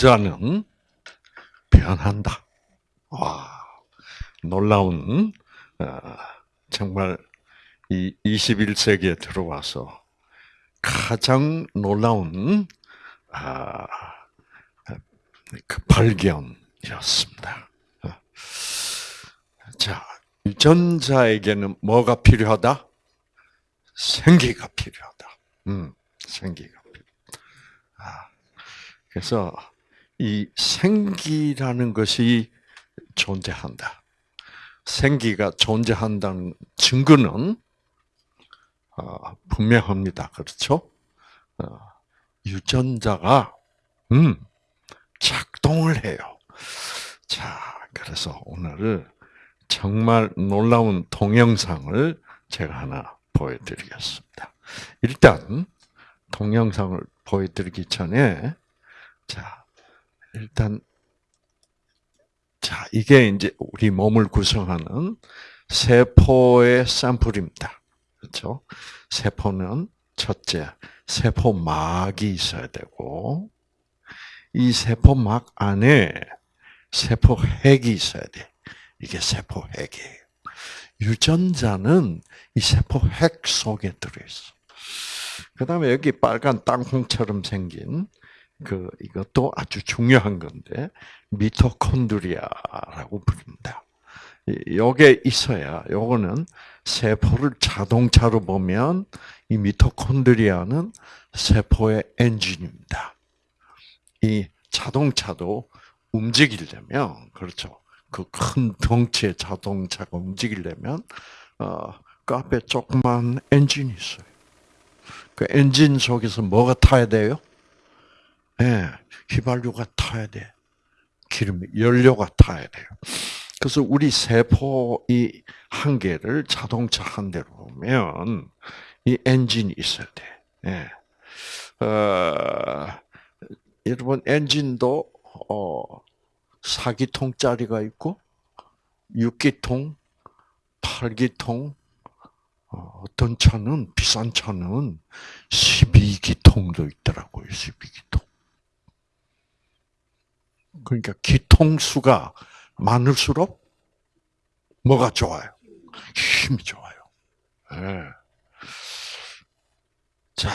유전자는 변한다. 와, 놀라운, 어, 정말 이 21세기에 들어와서 가장 놀라운, 아, 그 발견이었습니다. 어. 자, 유전자에게는 뭐가 필요하다? 생기가 필요하다. 음, 생기가 필요. 아, 그래서 이 생기라는 것이 존재한다. 생기가 존재한다는 증거는 어, 분명합니다. 그렇죠? 어, 유전자가 음, 작동을 해요. 자, 그래서 오늘 정말 놀라운 동영상을 제가 하나 보여드리겠습니다. 일단 동영상을 보여드리기 전에 자 일단 자 이게 이제 우리 몸을 구성하는 세포의 샘플입니다. 그렇죠? 세포는 첫째 세포막이 있어야 되고 이 세포막 안에 세포핵이 있어야 돼. 이게 세포핵이에요. 유전자는 이 세포핵 속에 들어있어. 그 다음에 여기 빨간 땅콩처럼 생긴 그 이것도 아주 중요한 건데 미토콘드리아라고 부릅니다. 요게 있어야 요거는 세포를 자동차로 보면 이 미토콘드리아는 세포의 엔진입니다. 이 자동차도 움직이려면 그렇죠. 그 큰 덩치의 자동차가 움직이려면 어, 그 앞에 조그만 엔진이 있어요. 그 엔진 속에서 뭐가 타야 돼요? 예, 네, 휘발유가 타야 돼. 기름, 연료가 타야 돼요. 그래서 우리 세포 이 한 개를 자동차 한 대로 보면 이 엔진이 있어야 돼. 예. 어, 여러분 엔진도 어, 4기통짜리가 있고 6기통, 8기통, 어, 어떤 차는 비싼 차는 12기통도 있더라고요. 12기통. 그러니까 기통수가 많을수록 뭐가 좋아요? 힘이 좋아요. 네. 자,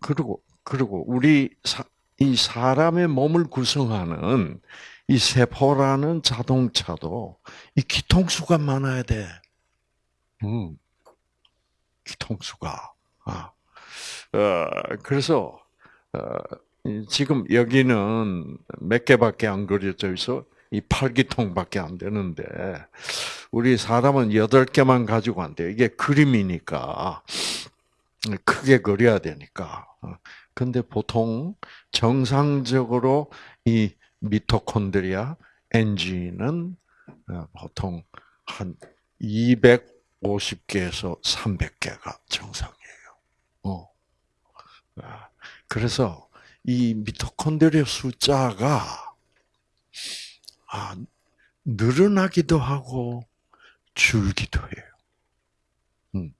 그리고 그리고 우리 사, 이 사람의 몸을 구성하는 이 세포라는 자동차도 이 기통수가 많아야 돼. 음, 기통수가. 아, 어, 그래서 어, 지금 여기는 몇 개밖에 안 그려져 있어. 이 8기통밖에 안 되는데 우리 사람은 8개만 가지고 안 돼. 이게 그림이니까 크게 그려야 되니까. 어, 근데 보통 정상적으로 이 미토콘드리아 엔진은 어, 보통 한 250개에서 300개가 정상이에요. 어. 아, 그래서 이 미토콘드리아 숫자가 아, 늘어나기도 하고 줄기도 해요. 음.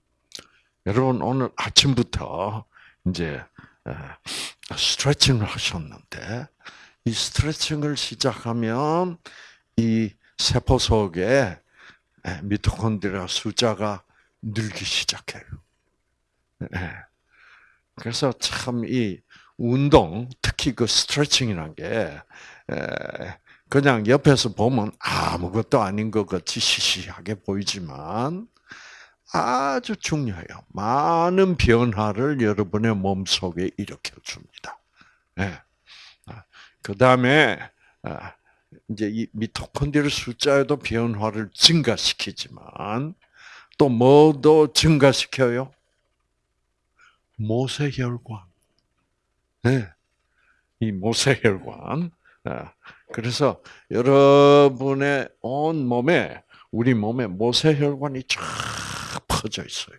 여러분 오늘 아침부터 이제 스트레칭을 하셨는데 이 스트레칭을 시작하면 이 세포 속에 미토콘드리아 숫자가 늘기 시작해요. 그래서 참 이 운동, 특히 그 스트레칭이라는 게 그냥 옆에서 보면 아무것도 아닌 것 같이 시시하게 보이지만 아주 중요해요. 많은 변화를 여러분의 몸 속에 일으켜 줍니다. 네. 그 다음에 아, 이제 이 미토콘드리아 숫자에도 변화를 증가시키지만 또 뭐도 증가시켜요? 모세혈관. 네. 이 모세혈관. 아, 그래서 여러분의 온 몸에 우리 몸에 모세혈관이 쫙 퍼져 있어요.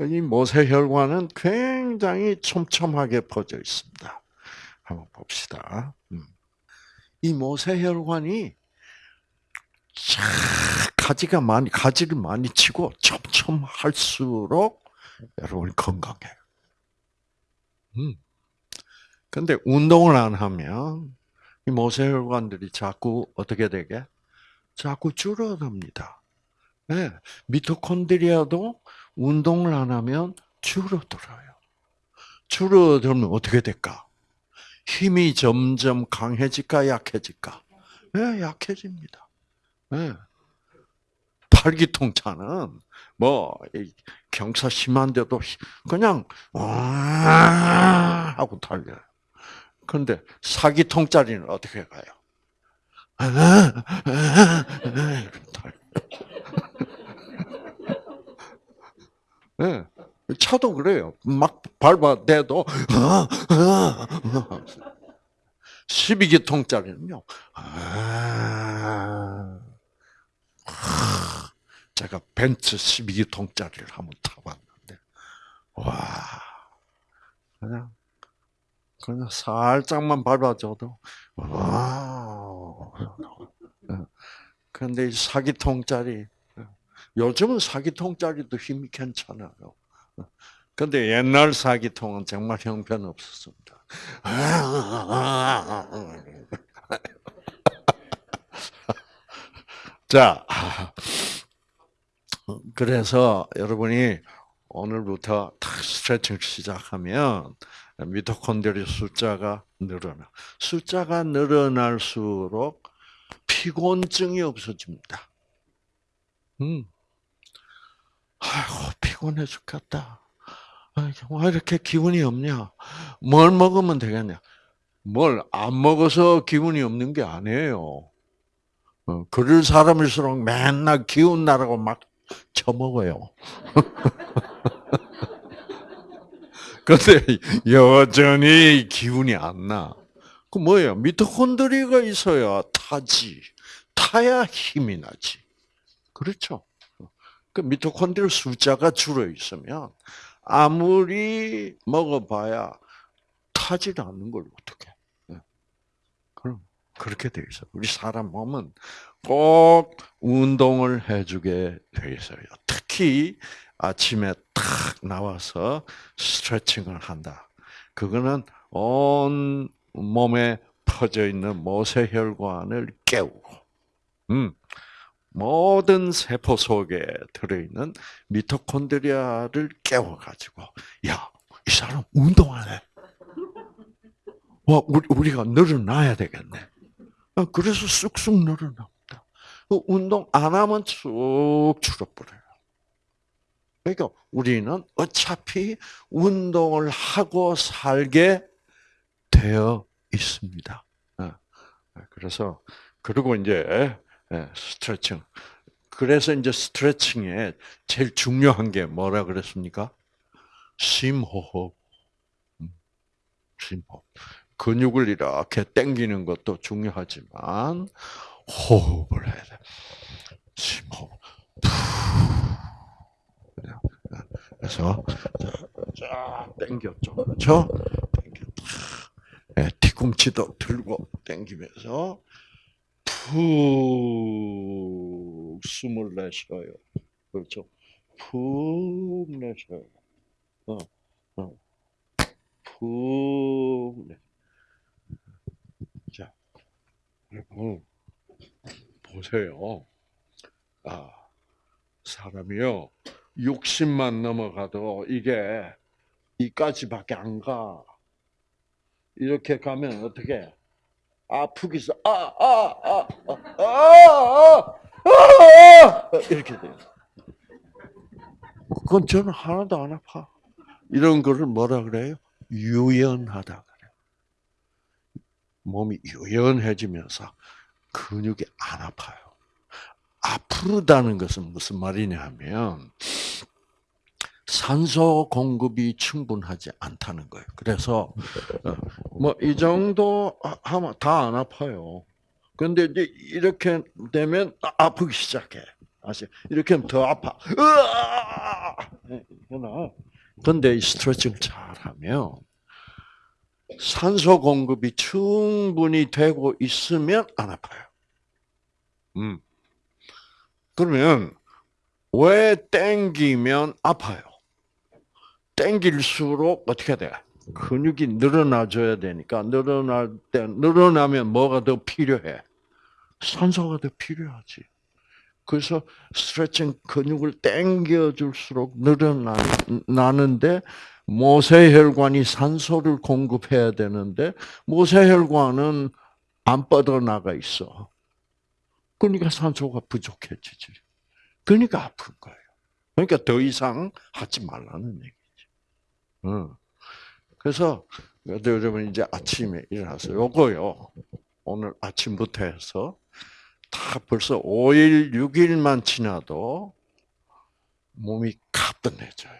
이 모세혈관은 굉장히 촘촘하게 퍼져 있습니다. 한번 봅시다. 음. 이 모세혈관이 가지가 많이 가지를 많이 치고 촘촘할수록 여러분이 건강해요. 음. 근데 운동을 안 하면 이 모세혈관들이 자꾸 어떻게 되게? 자꾸 줄어듭니다. 네, 미토콘드리아도 운동을 안 하면 줄어들어요. 줄어들면 어떻게 될까? 힘이 점점 강해질까 약해질까? 네, 약해집니다. 네. 팔기통차는 뭐 경사 심한데도 그냥 와 하고 달려요. 그런데 사기 통짜리는 어떻게 가요? 네. 차도 그래요. 막 밟아대도 12기 통짜리는요. 아, 제가 벤츠 12기 통짜리를 한번 타봤는데 와 그냥 그냥 살짝만 밟아줘도 와. 그런데 이 사기통짜리 요즘은 사기통짜리도 힘이 괜찮아요. 근데 옛날 사기통은 정말 형편없었습니다. 자, 그래서 여러분이 오늘부터 탁 스트레칭 시작하면 미토콘드리아 숫자가 늘어나. 숫자가 늘어날수록 피곤증이 없어집니다. 음. 아이고, 피곤해 죽겠다. 왜 이렇게 기분이 없냐? 뭘 먹으면 되겠냐? 뭘 안 먹어서 기분이 없는 게 아니에요. 어, 그럴 사람일수록 맨날 기운 나라고 막 처먹어요. 근데 여전히 기운이 안 나. 그 뭐예요? 미토콘드리아가 있어야 타지. 타야 힘이 나지. 그렇죠? 그 미토콘드리아 숫자가 줄어 있으면 아무리 먹어봐야 타질 않는 걸 어떻게? 그럼 그렇게 돼 있어. 우리 사람 몸은 꼭 운동을 해주게 돼 있어요. 특히 아침에 탁 나와서 스트레칭을 한다. 그거는 온 몸에 퍼져 있는 모세혈관을 깨우고, 음, 모든 세포 속에 들어있는 미토콘드리아를 깨워가지고, 야, 이 사람 운동하네. 와, 우리, 우리가 늘어나야 되겠네. 어, 그래서 쑥쑥 늘어납니다. 그 운동 안 하면 쭉 줄어버려요. 그러니까 우리는 어차피 운동을 하고 살게 되어 있습니다. 어, 그래서 그리고 이제 예, 스트레칭. 그래서 이제 스트레칭에 제일 중요한 게 뭐라 그랬습니까? 심호흡. 음, 심호흡. 근육을 이렇게 당기는 것도 중요하지만 호흡을 해야 돼. 심호흡. 그래서 쫙 당겼죠. 그렇죠? 당겨. 네, 뒤꿈치도 들고 당기면서 푹 숨을 내쉬어요. 그렇죠? 푹 내쉬어요. 어, 어. 푹 내. 자, 여러분 보세요. 아, 사람이요. 60만 넘어가도 이게 이까지밖에 안 가. 이렇게 가면 어떻게? 아프기서 아아 아 아 아 아 이렇게 돼요. 그건 저는 하나도 안 아파. 이런 거를 뭐라 그래요? 유연하다 그래요. 몸이 유연해지면서 근육이 안 아파요. 아프다는 것은 무슨 말이냐 하면 산소 공급이 충분하지 않다는 거예요. 그래서 뭐 이 정도 하면 다 안 아파요. 근데 이제 이렇게 되면 아프기 시작해. 아시? 이렇게 하면 더 아파. 으아! 근데 이 스트레칭을 잘하면 산소 공급이 충분히 되고 있으면 안 아파요. 음. 그러면 왜 땡기면 아파요? 땡길수록 어떻게 돼? 근육이 늘어나줘야 되니까 늘어날 때 늘어나면 뭐가 더 필요해? 산소가 더 필요하지. 그래서 스트레칭 근육을 당겨줄수록 늘어나는데 모세혈관이 산소를 공급해야 되는데 모세혈관은 안 뻗어나가 있어. 그러니까 산소가 부족해지지. 그러니까 아픈 거예요. 그러니까 더 이상 하지 말라는 얘기 그래서 여러분 이제 아침에 일어나서 요거요. 오늘 아침부터 해서 다 벌써 5일, 6일만 지나도 몸이 가뿐해져요.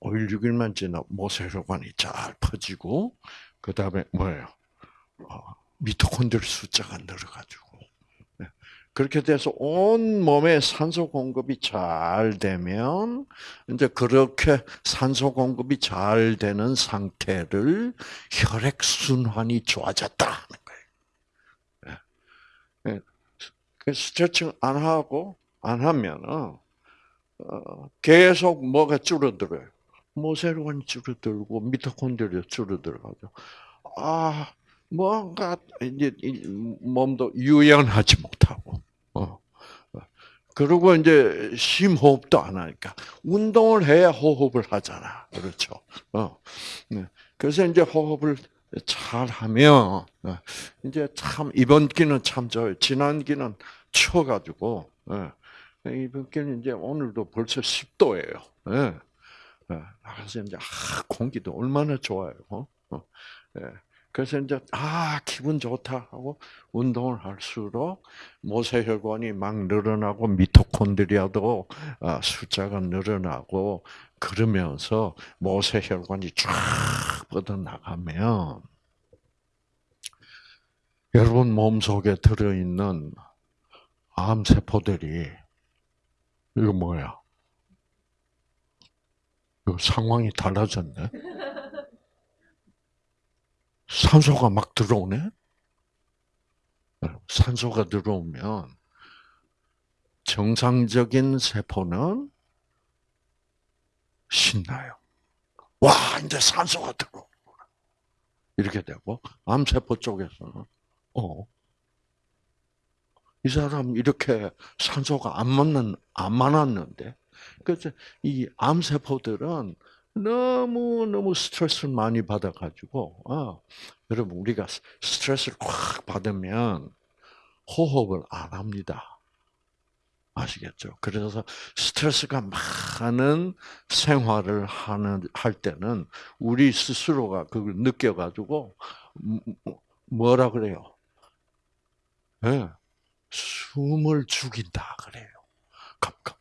5일, 6일만 지나 모세혈관이 잘 퍼지고 그 다음에 뭐예요? 어, 미토콘드리 숫자가 늘어가지고 네. 그렇게 돼서 온 몸에 산소 공급이 잘 되면 이제 그렇게 산소 공급이 잘 되는 상태를 혈액 순환이 좋아졌다 하는 거예요. 네. 그 스트레칭 안 하고 안 하면은 어, 계속 뭐가 줄어들어요. 모세혈관이 줄어들고 미토콘드리아 줄어들어가죠. 아 뭔가 이제 몸도 유연하지 못하고. 어. 그리고 이제 심호흡도 안 하니까 운동을 해야 호흡을 하잖아. 그렇죠. 어. 네. 그래서 이제 호흡을 잘 하면 어, 이제 참 이번 기는 참 좋아요. 지난 기는 추워가지고 예. 이번 기는 이제 오늘도 벌써 10도예요. 그래서 이제 아, 공기도 얼마나 좋아요. 어? 예. 그래서 이제 아 기분 좋다 하고 운동을 할수록 모세혈관이 막 늘어나고 미토콘드리아도 아, 숫자가 늘어나고 그러면서 모세혈관이 쫙 뻗어 나가면 여러분 몸 속에 들어 있는 암 세포들이 이거 뭐야? 이 상황이 달라졌네. 산소가 막 들어오네? 산소가 들어오면 정상적인 세포는 신나요. 와, 이제 산소가 들어오구나. 이렇게 되고, 암세포 쪽에서는, 어, 이 사람 이렇게 산소가 안 맞는, 안 많았는데, 그래서 이 암세포들은 너무 너무 스트레스를 많이 받아가지고 어, 여러분 우리가 스트레스를 꽉 받으면 호흡을 안 합니다. 아시겠죠? 그래서 스트레스가 많은 생활을 하는 할 때는 우리 스스로가 그걸 느껴가지고 뭐라 그래요? 네, 숨을 죽인다 그래요.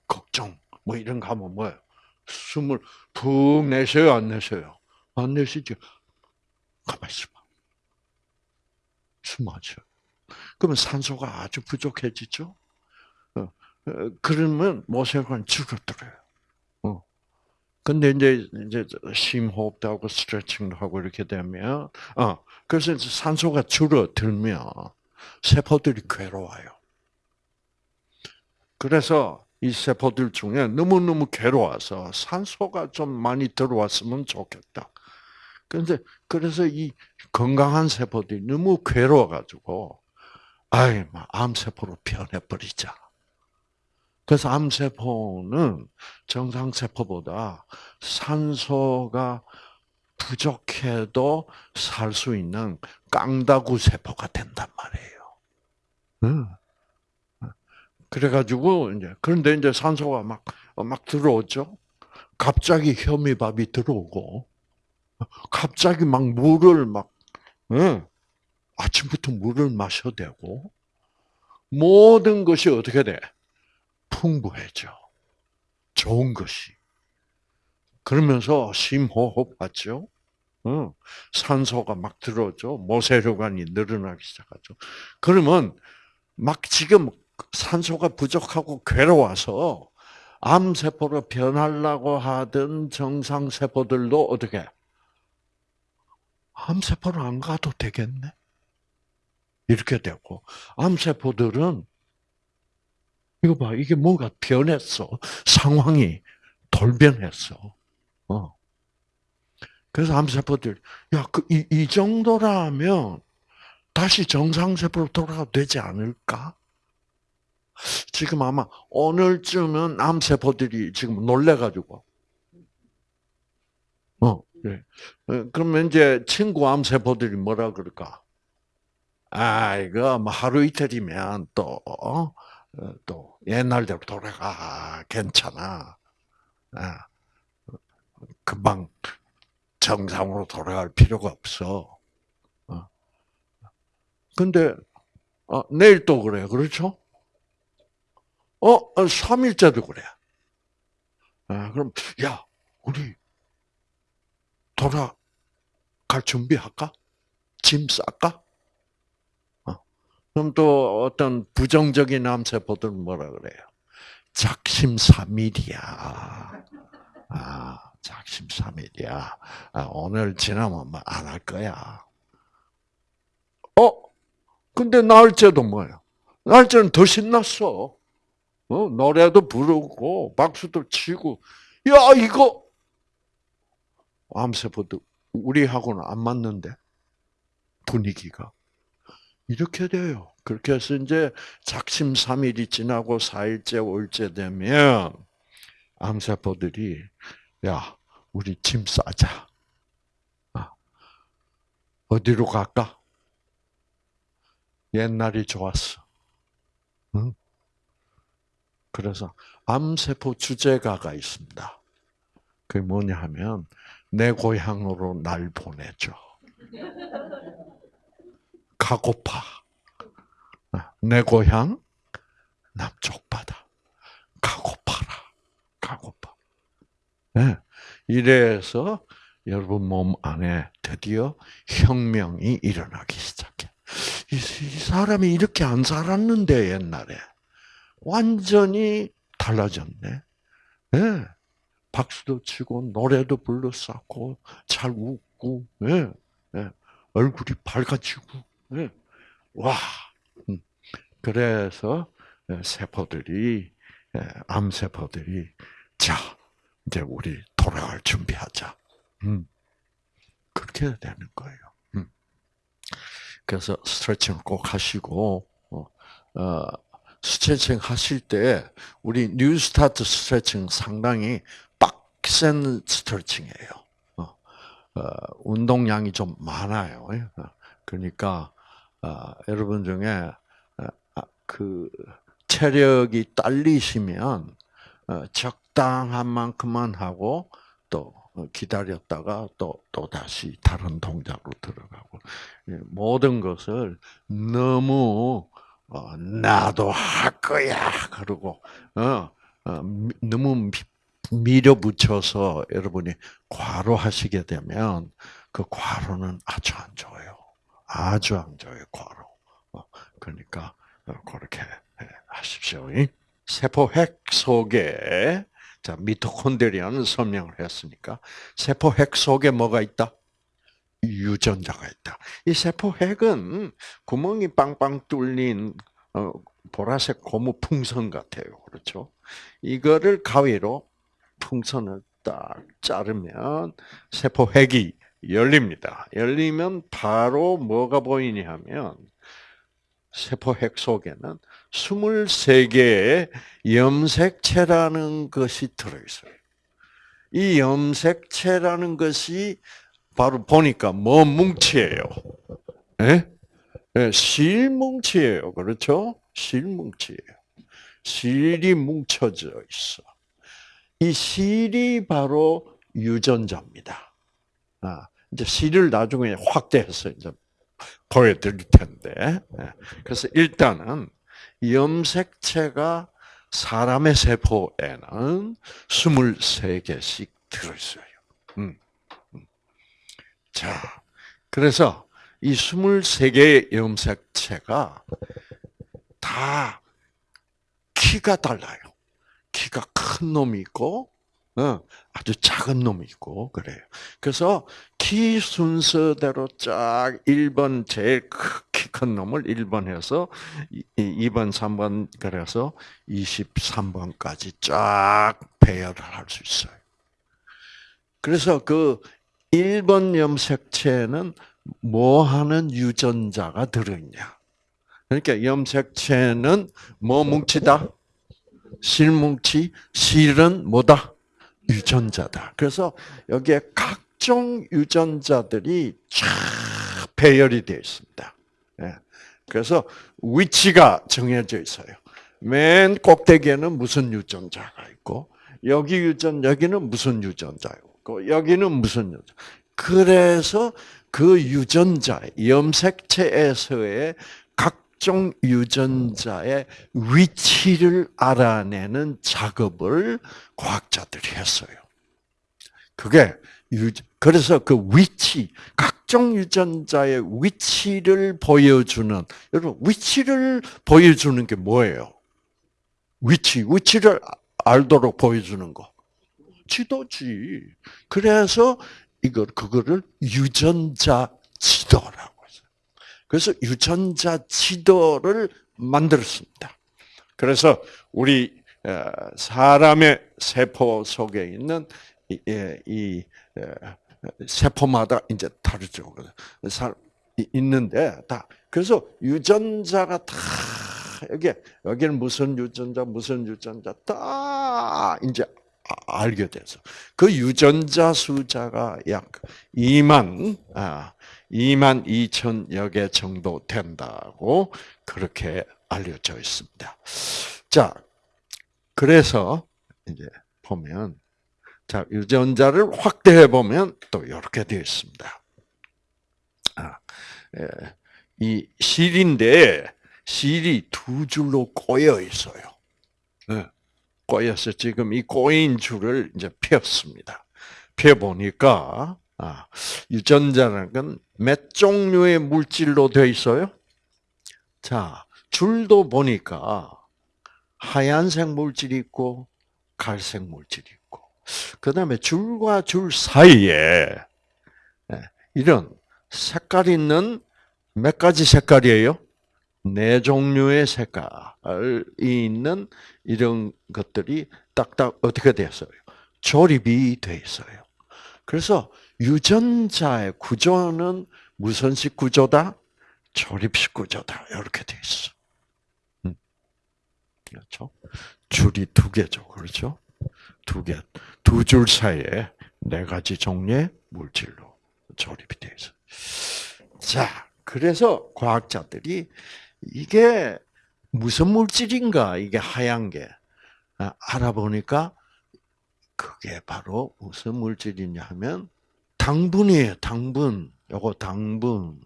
걱정 뭐 이런 거 하면 뭐예요? 숨을 푹 내쉬어요, 안 내쉬어요? 안 내쉬죠. 가만히 있어봐. 숨 마셔. 그러면 산소가 아주 부족해지죠? 어, 어, 그러면 모세혈관 줄어들어요. 어. 근데 이제, 이제 심호흡도 하고 스트레칭도 하고 이렇게 되면, 어, 그래서 산소가 줄어들면 세포들이 괴로워요. 그래서 이 세포들 중에 너무너무 괴로워서 산소가 좀 많이 들어왔으면 좋겠다. 그런데 그래서 이 건강한 세포들이 너무 괴로워가지고 아이 암세포로 변해버리자. 그래서 암세포는 정상세포보다 산소가 부족해도 살 수 있는 깡다구 세포가 된단 말이에요. 그래가지고 이제 그런데 이제 산소가 막 막 들어오죠. 갑자기 현미밥이 들어오고 갑자기 막 물을 막 응, 아침부터 물을 마셔야 되고 모든 것이 어떻게 돼? 풍부해져. 좋은 것이. 그러면서 심호흡 하죠. 응. 산소가 막 들어오죠. 모세혈관이 늘어나기 시작하죠. 그러면 막 지금 산소가 부족하고 괴로워서 암세포로 변하려고 하던 정상세포들도 어떻게? 암세포로 안 가도 되겠네? 이렇게 되고, 암세포들은, 이거 봐, 이게 뭔가 변했어. 상황이 돌변했어. 어. 그래서 암세포들, 야, 그, 이, 이 정도라면 다시 정상세포로 돌아가도 되지 않을까? 지금 아마 오늘쯤은 암세포들이 지금 놀래가지고, 어, 네. 그러면 이제 친구 암세포들이 뭐라 그럴까? 아, 이거 뭐 하루 이틀이면 또, 어? 또 옛날대로 돌아가. 괜찮아. 아, 금방 정상으로 돌아갈 필요가 없어. 어. 근데, 어, 내일 또 그래. 그렇죠? 어, 3일째도 어, 그래. 아, 그럼, 야, 우리 돌아갈 준비할까? 짐 쌀까? 어. 그럼 또 어떤 부정적인 암세포들은 뭐라 그래요? 작심삼일이야. 아, 작심삼일이야. 아, 오늘 지나면 뭐 안할 거야. 어? 근데 날짜도 뭐예요? 날짜는 더 신났어. 어? 노래도 부르고 박수도 치고 야 이거 암세포도 우리하고는 안 맞는데 분위기가 이렇게 돼요. 그렇게 해서 이제 작심삼일이 지나고 사일째, 오일째 되면 암세포들이 야 우리 짐 싸자. 아, 어디로 갈까? 옛날이 좋았어. 응? 그래서 암세포 주제가가 있습니다. 그게 뭐냐 하면 내 고향으로 날 보내줘. 가고파. 아, 내 고향 남쪽 바다. 가고파라. 가고파. 네. 이래서 여러분 몸 안에 드디어 혁명이 일어나기 시작해. 이, 사람이 이렇게 안 살았는데 옛날에. 완전히 달라졌네. 네. 박수도 치고 노래도 불렀었고 잘 웃고 네. 네. 얼굴이 밝아지고 네. 와 음. 그래서 세포들이 암 세포들이 자 이제 우리 돌아갈 준비하자. 음. 그렇게 되는 거예요. 음. 그래서 스트레칭을 꼭 하시고 어, 어 스트레칭 하실 때 우리 뉴 스타트 스트레칭 상당히 빡센 스트레칭이에요. 어, 어, 운동량이 좀 많아요. 예. 그러니까 어, 여러분 중에 어, 아, 그 체력이 딸리시면 어, 적당한 만큼만 하고 또 기다렸다가 또, 또 다시 다른 동작으로 들어가고, 예, 모든 것을 너무 어, 나도 할 거야. 그러고 어, 어, 너무 밀어붙여서 여러분이 과로하시게 되면 그 과로는 아주 안 좋아요. 아주 안 좋아요. 과로. 어, 그러니까 어, 그렇게 하십시오. 세포 핵 속에 자 미토콘드리아는 설명을 했으니까 세포 핵 속에 뭐가 있다? 유전자가 있다. 이 세포 핵은 구멍이 빵빵 뚫린 어, 보라색 고무 풍선 같아요. 그렇죠? 이거를 가위로 풍선을 딱 자르면 세포 핵이 열립니다. 열리면 바로 뭐가 보이냐 하면 세포 핵 속에는 23개의 염색체라는 것이 들어있어요. 이 염색체라는 것이 바로 보니까 뭐 뭉치예요? 예? 예, 실뭉치예요. 그렇죠? 실뭉치예요. 실이 뭉쳐져 있어. 이 실이 바로 유전자입니다. 아, 이제 실을 나중에 확대해서 이제 보여드릴 텐데. 예. 그래서 일단은 염색체가 사람의 세포에는 23개씩 들어있어요. 음. 자, 그래서 이 23개의 염색체가 다 키가 달라요. 키가 큰 놈이 있고, 어, 아주 작은 놈이 있고, 그래요. 그래서 키 순서대로 쫙 1번 제일 키 큰 놈을 1번 해서 2번, 3번, 그래서 23번까지 쫙 배열을 할 수 있어요. 그래서 그 1번 염색체는 뭐 하는 유전자가 들어있냐? 그러니까 염색체는 뭐 뭉치다? 실뭉치, 실은 뭐다? 유전자다. 그래서 여기에 각종 유전자들이 쫙 배열이 되어 있습니다. 예. 그래서 위치가 정해져 있어요. 맨 꼭대기에는 무슨 유전자가 있고, 여기 유전, 여기는 무슨 유전자 고, 여기는 무슨 유전자. 그래서 그 유전자, 염색체에서의 각종 유전자의 위치를 알아내는 작업을 과학자들이 했어요. 그게 유, 그래서 그 위치, 각종 유전자의 위치를 보여주는, 여러분, 위치를 보여주는 게 뭐예요? 위치, 위치를 알도록 보여주는 거. 지도지. 그래서 이거, 그거를 유전자 지도라고 했어요. 그래서 유전자 지도를 만들었습니다. 그래서 우리 어, 사람의 세포 속에 있는 이, 이 세포마다 이제 다르죠. 있는데 다 그래서 유전자가 다 여기 여기는 무슨 유전자 무슨 유전자 다 이제 아, 알게 돼서 그 유전자 숫자가 약 2만 아 2만 2천여 개 정도 된다고 그렇게 알려져 있습니다. 자, 그래서 이제 보면 자, 유전자를 확대해 보면 또 이렇게 되어 있습니다. 아, 예, 이 실인데 실이 두 줄로 꼬여 있어요. 예, 꼬여서 지금 이 꼬인 줄을 이제 폈습니다. 펴 보니까 아, 유전자라는 건 몇 종류의 물질로 되어 있어요? 자, 줄도 보니까 하얀색 물질이 있고 갈색 물질이 있고 그 다음에 줄과 줄 사이에 예, 이런 색깔 있는 몇 가지 색깔이에요? 네 종류의 색깔이 있는 이런 것들이 딱딱 어떻게 되었어요? 조립이 돼 있어요. 그래서 유전자의 구조는 무선식 구조다, 조립식 구조다 이렇게 돼 있어. 음. 그렇죠? 줄이 두 개죠, 그렇죠? 두 개, 두 줄 사이에 네 가지 종류의 물질로 조립이 되어 있어. 자, 그래서 과학자들이 이게 무슨 물질인가 이게 하얀 게 아, 알아보니까 그게 바로 무슨 물질이냐 하면 당분이에요. 당분. 요거 당분.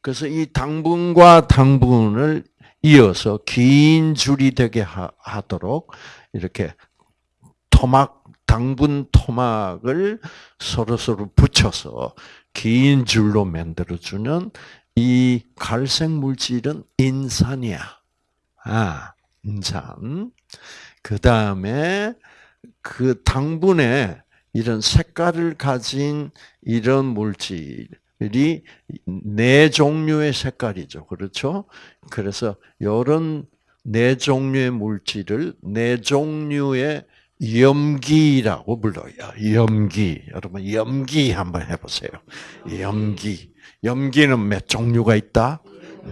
그래서 이 당분과 당분을 이어서 긴 줄이 되게 하 도록 이렇게 토막 당분 토막을 서로 서로 붙여서 긴 줄로 만들어 주는 이 갈색 물질은 인산이야. 아, 인산. 그 다음에 그 당분에 이런 색깔을 가진 이런 물질이 네 종류의 색깔이죠. 그렇죠? 그래서 이런 네 종류의 물질을 네 종류의 염기라고 불러요. 염기. 여러분 염기 한번 해보세요. 염기. 염기는 몇 종류가 있다?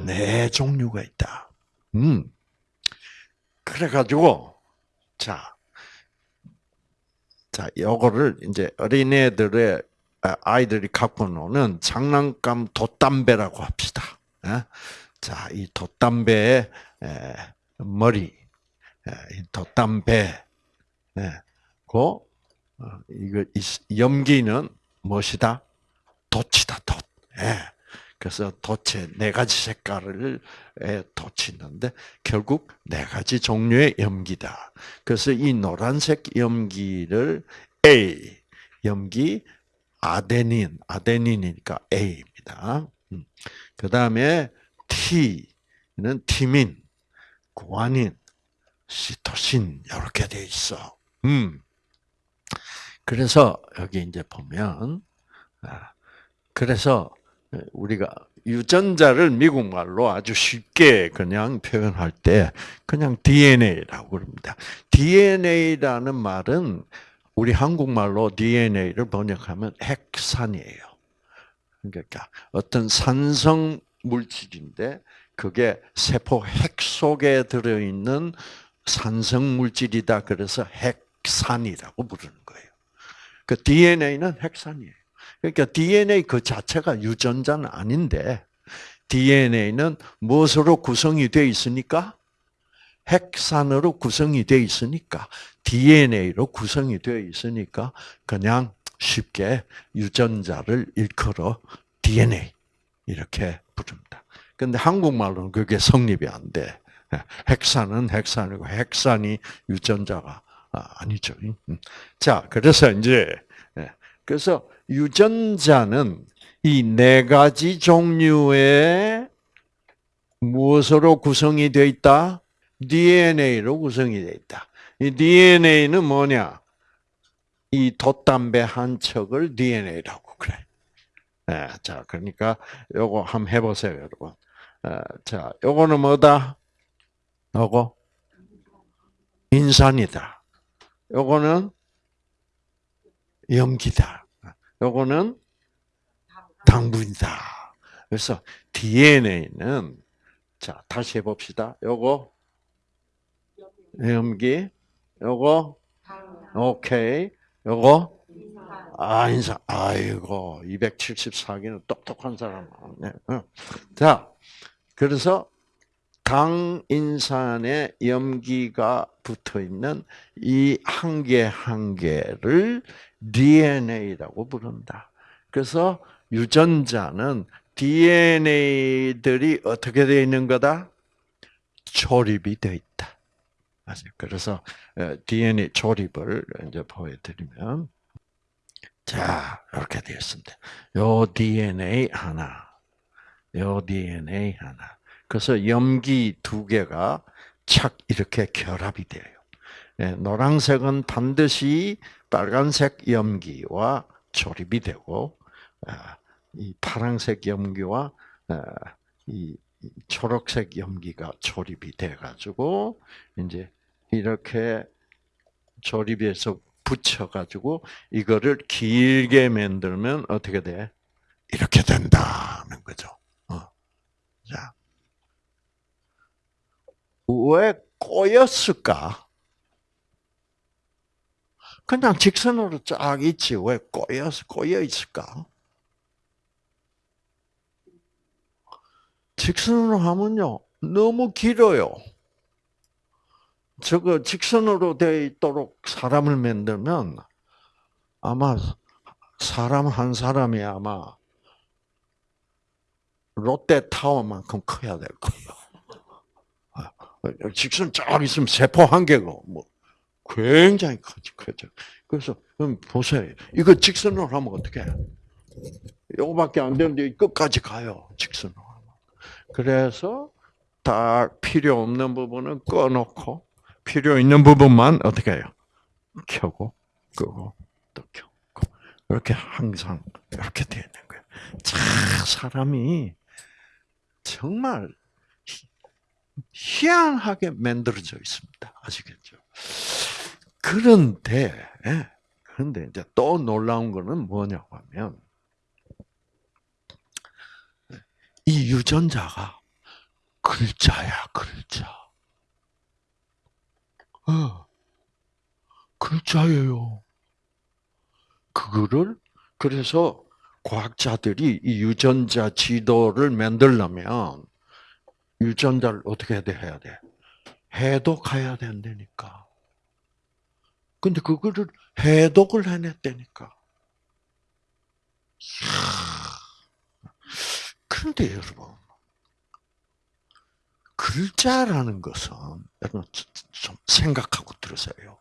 네 종류가 있다. 음. 그래가지고 자 자, 요거를 이제 어린애들의 아, 아이들이 갖고 노는 장난감 돛담배라고 합시다. 예? 자, 이 돛담배의 머리, 이 돛담배, 그 어, 이거 염기는 무엇이다? 돛이다, 돛. 예. 그래서 돛에 네 가지 색깔을 돛이 있는데 결국 네 가지 종류의 염기다. 그래서 이 노란색 염기를 A 염기 아데닌 아데닌이니까 A입니다. 음. 그 다음에 T는 티민, 구아닌, 시토신 이렇게 돼 있어. 음. 그래서 여기 이제 보면 아, 그래서 우리가 유전자를 미국 말로 아주 쉽게 그냥 표현할 때 그냥 DNA라고 그럽니다. DNA라는 말은 우리 한국말로 DNA를 번역하면 핵산이에요. 그러니까 어떤 산성 물질인데 그게 세포 핵 속에 들어있는 산성 물질이다. 그래서 핵산이라고 부르는 거예요. 그 DNA는 핵산이에요. 그러니까 DNA 그 자체가 유전자는 아닌데 DNA는 무엇으로 구성이 되어 있으니까 핵산으로 구성이 되어 있으니까 DNA로 구성이 되어 있으니까 그냥 쉽게 유전자를 일컬어 DNA 이렇게 부릅니다. 근데 한국말로는 그게 성립이 안 돼. 핵산은 핵산이고 핵산이 유전자가 아니죠. 자, 그래서 이제 그래서 유전자는 이 네 가지 종류의 무엇으로 구성이 되어 있다? DNA로 구성이 되어 있다. 이 DNA는 뭐냐? 이 돛담배 한 척을 DNA라고 그래. 네, 자, 그러니까 요거 한번 해보세요, 여러분. 어, 자, 요거는 뭐다? 요거 인산이다. 요거는 염기다. 요거는 당분이다. 그래서 DNA는 자 다시 해봅시다. 요거 염기, 요거 오케이, 요거 아 인사. 아이고 274기는 똑똑한 사람. 네. 자 그래서 당인산에 염기가 붙어 있는 이 한 개 한 개를 DNA라고 부른다. 그래서 유전자는 DNA들이 어떻게 되어 있는 거다? 조립이 되어 있다. 그래서 DNA 조립을 이제 보여드리면 자 이렇게 되어 있습니다. 요 DNA 하나, 요 DNA 하나. 그래서 염기 두 개가 착 이렇게 결합이 돼요. 노란색은 반드시 빨간색 염기와 조립이 되고 이 파란색 염기와 이 초록색 염기가 조립이 돼 가지고 이제 이렇게 조립해서 붙여 가지고 이거를 길게 만들면 어떻게 돼? 이렇게 된다는 거죠. 어. 자. 왜 꼬였을까? 그냥 직선으로 쫙 있지 왜 꼬여 꼬여 있을까? 직선으로 하면요 너무 길어요. 저거 직선으로 되어 있도록 사람을 만들면 아마 사람 한 사람이 아마 롯데타워만큼 커야 될 거예요. 직선 쫙 있으면 세포 한 개가 뭐 굉장히 크죠. 그래서 그럼 보세요. 이거 직선으로 하면 어떻게 해? 요거밖에 안 되는데 끝까지 가요. 직선으로. 그래서 다 필요 없는 부분은 꺼놓고 필요 있는 부분만 어떻게 해요? 켜고 끄고 또 켜고 이렇게 항상 이렇게 되는 거예요. 참 사람이 정말 희한하게 만들어져 있습니다. 아시겠죠? 그런데 예, 그런데 이제 또 놀라운 거는 뭐냐고 하면 이 유전자가 글자야 글자. 어, 글자예요. 그거를 그래서 과학자들이 이 유전자 지도를 만들려면 유전자를 어떻게 해야 돼? 해독해야 된다니까. 근데 그거를 해독을 해냈다니까. 그런데 여러분, 글자라는 것은 여러분 좀 생각하고 들으세요.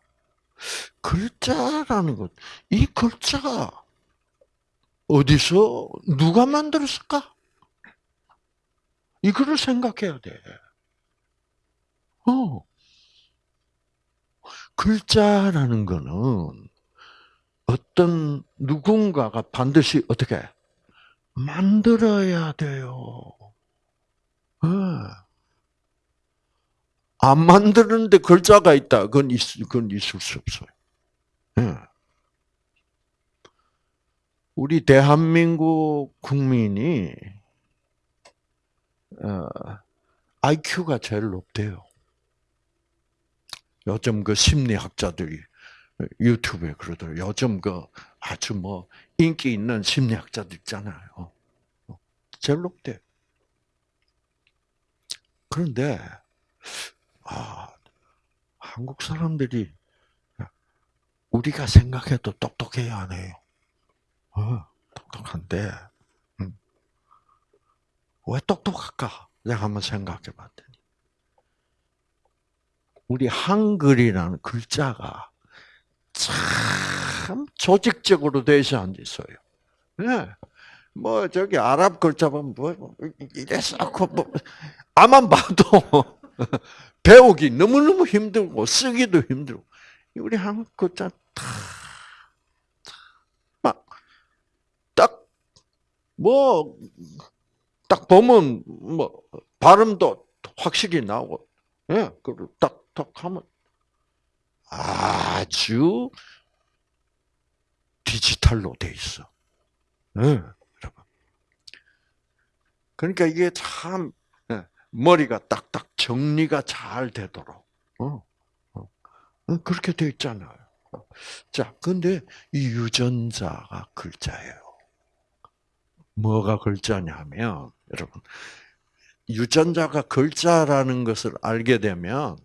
글자라는 것, 이 글자 어디서 누가 만들었을까? 이거를 생각해야 돼. 어. 글자라는 거는 어떤 누군가가 반드시 어떻게 만들어야 돼요. 네. 안 만드는데 글자가 있다. 그건, 있, 그건 있을 수 없어요. 네. 우리 대한민국 국민이 어, IQ가 제일 높대요. 요즘 그 심리학자들이 유튜브에 그러더라고요. 요즘 그 아주 뭐 인기 있는 심리학자들 있잖아요. 제일 높대. 그런데 아, 한국 사람들이 우리가 생각해도 똑똑해야 안 해요. 어, 똑똑한데 음. 왜 똑똑할까? 내가 한번 생각해 봤더니 우리 한글이라는 글자가 참 조직적으로 되지 않 있어요. 네. 뭐 저기 아랍 글자 보면 뭐 이래 쌓고 뭐 아만 봐도 배우기 너무너무 힘들고 쓰기도 힘들고 우리 한국 글자 다막딱뭐 딱 보면 뭐 발음도 확실히 나오고 예, 그리고 딱딱 하면 아주 디지털로 돼 있어. 네, 여러분. 그러니까 이게 참 예, 머리가 딱딱 정리가 잘 되도록 어, 어, 어, 그렇게 돼 있잖아요. 자, 근데 이 유전자가 글자예요. 뭐가 글자냐면 여러분 유전자가 글자라는 것을 알게 되면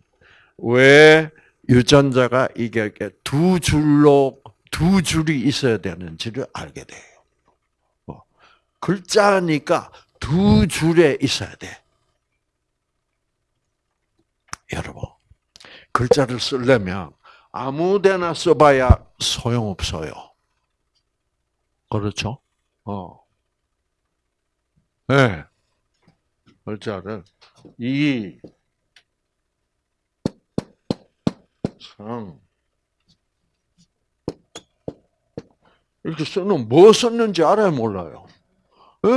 왜 유전자가 이게 두 줄로 두 줄이 있어야 되는지를 알게 돼요. 뭐, 글자니까 두 줄에 있어야 돼. 여러분, 글자를 쓰려면 아무데나 써봐야 소용없어요. 그렇죠? 어. 네. 글자를 이, 상 이렇게 써놓으면 뭐 썼는지 알아야 몰라요. 네,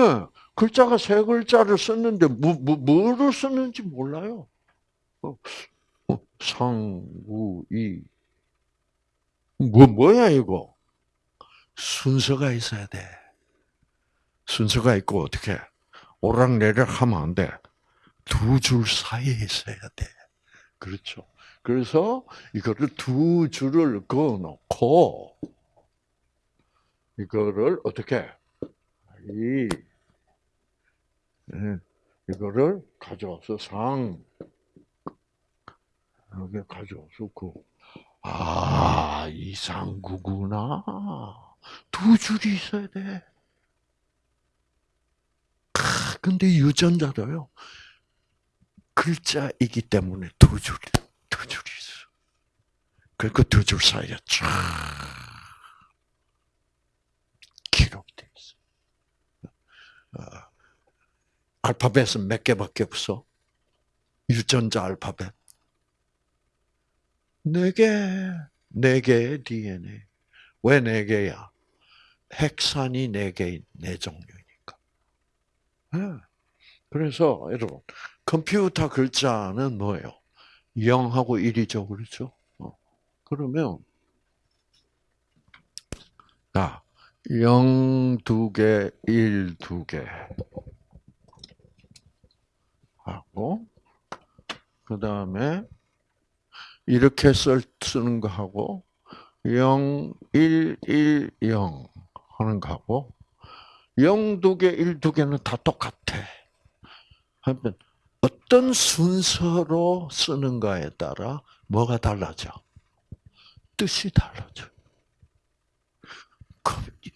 글자가 세 글자를 썼는데 뭐, 뭐, 뭐를 썼는지 몰라요. 어, 어, 상우이 뭐 뭐야 이거? 순서가 있어야 돼. 순서가 있고 어떻게 오락내락 하면 안 돼. 두 줄 사이에 있어야 돼. 그렇죠. 그래서 이거를 두 줄을 그어 놓고 이거를 어떻게 이 네, 이거를 가져와서 상 여기 가져와서 그 아, 이 상구구나. 두 줄이 있어야 돼. 근데 유전자도요. 글자이기 때문에 두 줄, 두 줄이 있어. 그리고 두줄 사이에 쫙 기록돼 있어. 어, 알파벳은 몇 개밖에 없어? 유전자 알파벳. 네 개, 네 개의 DNA. 왜 네 개야? 핵산이 네 개인 네. 네. 그래서 여러분 컴퓨터 글자는 뭐예요? 0하고 1이죠, 그렇죠? 어. 그러면 자, 0두 개, 1두 개. 하고 그 다음에 이렇게 쓸, 쓰는 거 하고 0, 1, 1, 0 하는 거 하고 0두 개, 1두 개는 다 똑같아. 하면 어떤 순서로 쓰는가에 따라 뭐가 달라져? 뜻이 달라져.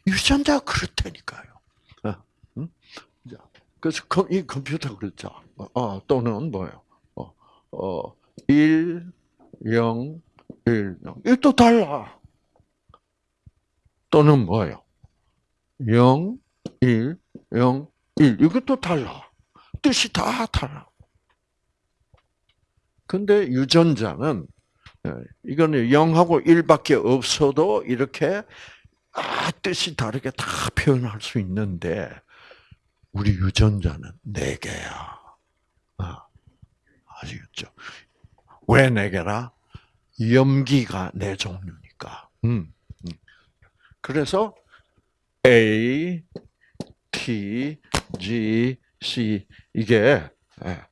유전자가 그렇다니까요. 어, 그래서 이 컴퓨터 글자 어, 또는 뭐예요? 어, 어, 1, 0, 1, 0. 이또 달라. 또는 뭐예요? 0, 1, 0, 1. 이것도 달라. 뜻이 다 달라. 근데 유전자는 예, 이거는 0하고 1밖에 없어도 이렇게 아, 뜻이 다르게 다 표현할 수 있는데 우리 유전자는 4개야. 아, 아시겠죠? 왜 4개라? 염기가 네 종류니까. 음, 음. 그래서 A, T, G, C 이게 예,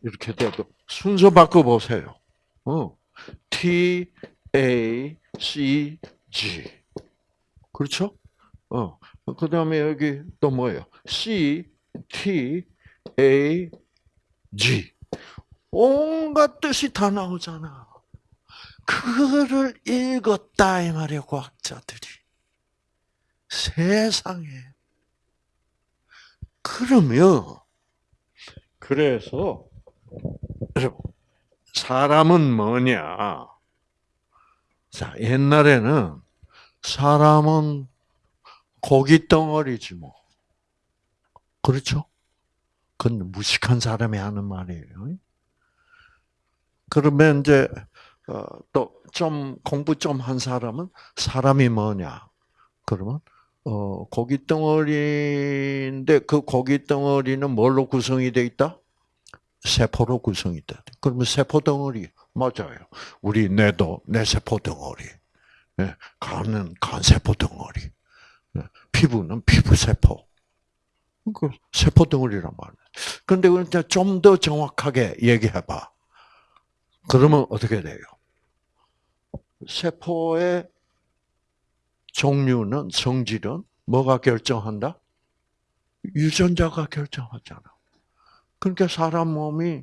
이렇게 돼도 순서 바꿔 보세요. 어, T, A, C, G 그렇죠? 어, 그 다음에 여기 또 뭐예요? C, T, A, G 온갖 뜻이 다 나오잖아. 그거를 읽었다 이 말이야 과학자들이. 세상에. 그러면 그래서 사람은 뭐냐? 자 옛날에는 사람은 고기 덩어리지 뭐. 그렇죠? 그건 무식한 사람이 하는 말이에요. 그러면 이제 어, 또좀 공부 좀 한 사람은 사람이 뭐냐? 그러면 어, 고기 덩어리인데 그 고기 덩어리는 뭘로 구성이 돼 있다? 세포로 구성이 돼. 그러면 세포 덩어리 맞아요. 우리 뇌도 뇌 세포 덩어리, 예, 간은 간 세포 덩어리, 예, 피부는 피부 세포. 그 세포 덩어리란 말이야. 그런데 이제 좀더 정확하게 얘기해봐. 그러면 어떻게 돼요? 세포의 종류는 성질은 뭐가 결정한다? 유전자가 결정하잖아. 그러니까 사람 몸이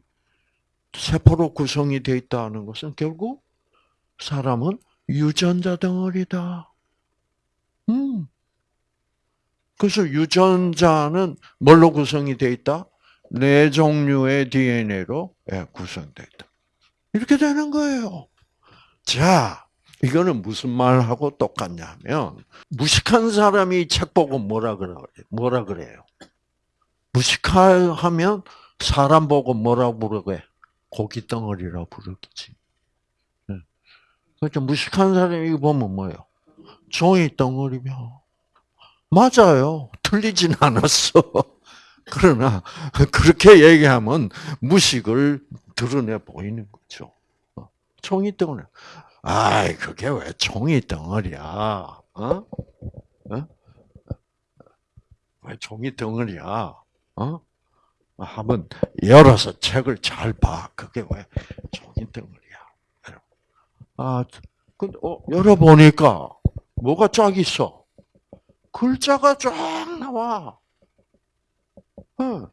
세포로 구성이 되어 있다는 것은 결국 사람은 유전자 덩어리다. 음. 그래서 유전자는 뭘로 구성이 되어 있다? 네 종류의 DNA로 예, 구성되어 있다. 이렇게 되는 거예요. 자, 이거는 무슨 말하고 똑같냐면 무식한 사람이 책 보고 뭐라 그래? 뭐라 그래요? 무식하면 사람 보고 뭐라 부르게? 고기 덩어리라 부르겠지. 그러니까 무식한 사람이 보면 뭐예요? 종이 덩어리며. 맞아요. 틀리진 않았어. 그러나 그렇게 얘기하면 무식을 드러내 보이는 거죠. 종이 덩어리. 아이, 그게 왜 종이 덩어리야? 어? 어? 왜 종이 덩어리야? 어? 한번 열어서 책을 잘 봐. 그게 왜 종이 덩어리야? 아, 근데 어, 열어보니까 뭐가 쫙 있어? 글자가 쫙 나와. 어.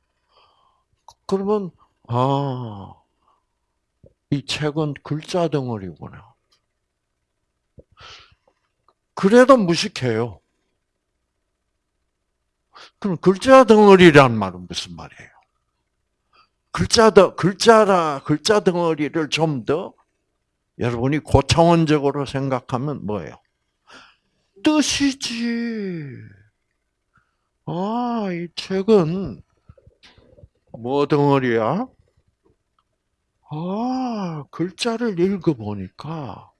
그러면 아, 이 책은 글자 덩어리구나. 그래도 무식해요. 그럼 글자 덩어리란 말은 무슨 말이에요? 글자 더 글자라 글자 덩어리를 좀 더 여러분이 고차원적으로 생각하면 뭐예요? 뜻이지. 아, 이 책은 뭐 덩어리야? 아, 글자를 읽어보니까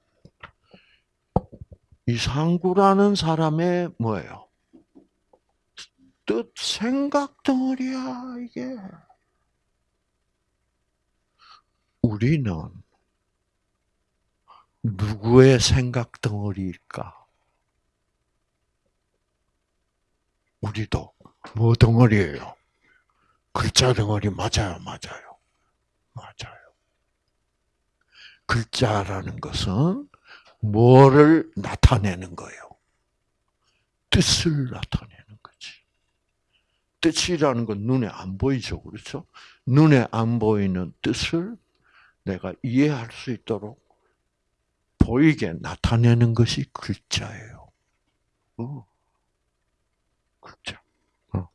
이상구라는 사람의 뭐예요? 뜻, 생각 덩어리야, 이게. 우리는 누구의 생각 덩어리일까? 우리도 뭐 덩어리예요? 글자 덩어리 맞아요, 맞아요. 맞아요. 글자라는 것은 뭐를 나타내는 거예요? 뜻을 나타내는 거지. 뜻이라는 건 눈에 안 보이죠, 그렇죠? 눈에 안 보이는 뜻을 내가 이해할 수 있도록 보이게 나타내는 것이 글자예요. 어. 글자. 어.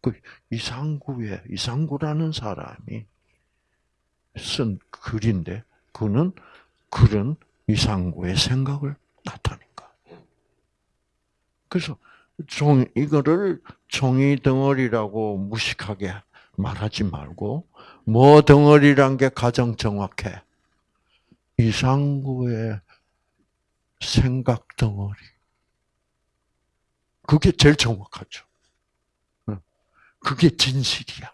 그 이상구의 이상구라는 사람이 쓴 글인데 그는 글은 이상구의 생각을 나타낸 거. 그래서 종 이거를 종이 덩어리라고 무식하게 말하지 말고 뭐 덩어리란 게 가장 정확해. 이상구의 생각 덩어리. 그게 제일 정확하죠. 그게 진실이야.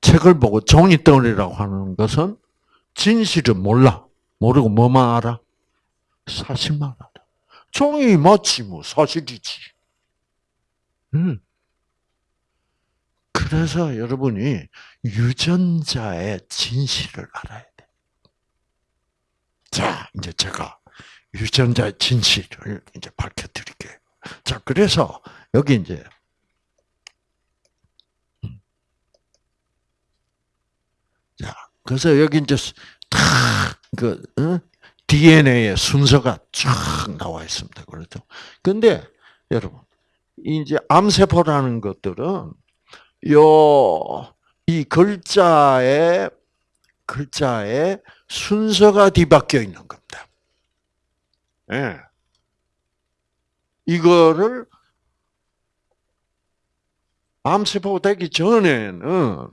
책을 보고 종이 덩어리라고 하는 것은 진실은 몰라. 모르고 뭐만 알아? 사실만 알아. 종이 맞지 뭐 사실이지. 음. 그래서 여러분이 유전자의 진실을 알아야 돼. 자, 이제 제가 유전자의 진실을 이제 밝혀드릴게요. 자, 그래서 여기 이제 음. 자, 그래서 여기 이제 탁그 어? DNA의 순서가 쫙 나와 있습니다. 그렇죠? 근데 여러분, 이제 암세포라는 것들은 요 이 글자의 글자의 순서가 뒤바뀌어 있는 겁니다. 예. 이거를 암세포 되기 전에는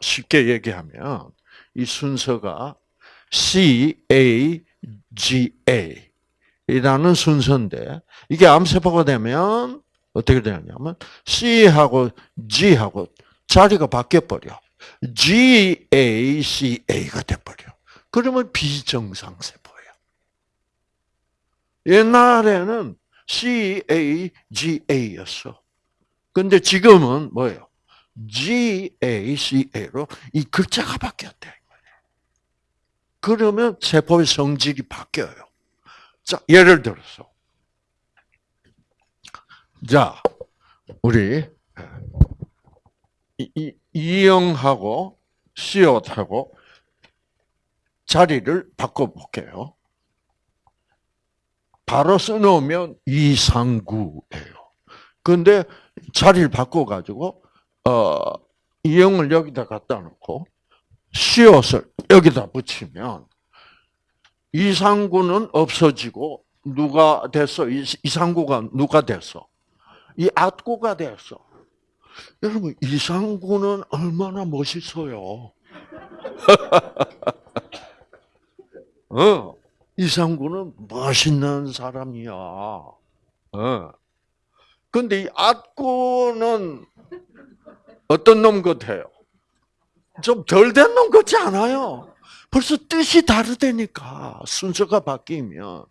쉽게 얘기하면 이 순서가 C A G A 이라는 순서인데 이게 암세포가 되면 어떻게 되냐면 C하고 G하고 자리가 바뀌어 버려. G A C A가 돼 버려. 그러면 비정상 세포예요. 옛날에는 C A G A였어. 근데 지금은 뭐예요? G A C A로 이 글자가 바뀌었대. 그러면 세포의 성질이 바뀌어요. 자, 예를 들어서 자, 우리 이, 이영하고 시옷하고 자리를 바꿔볼게요. 바로 써놓으면 이상구예요. 근데 자리를 바꿔가지고 어, 이영을 여기다 갖다 놓고 시옷을 여기다 붙이면 이상구는 없어지고 누가 됐어? 이상구가 누가 됐어? 이 악구가 됐어. 여러분 이상구는 얼마나 멋있어요. 어, 이상구는 멋있는 사람이야. 어. 근데 이 악구는 어떤 놈 같아요? 좀 덜 된 놈 같지 않아요? 벌써 뜻이 다르다니까 순서가 바뀌면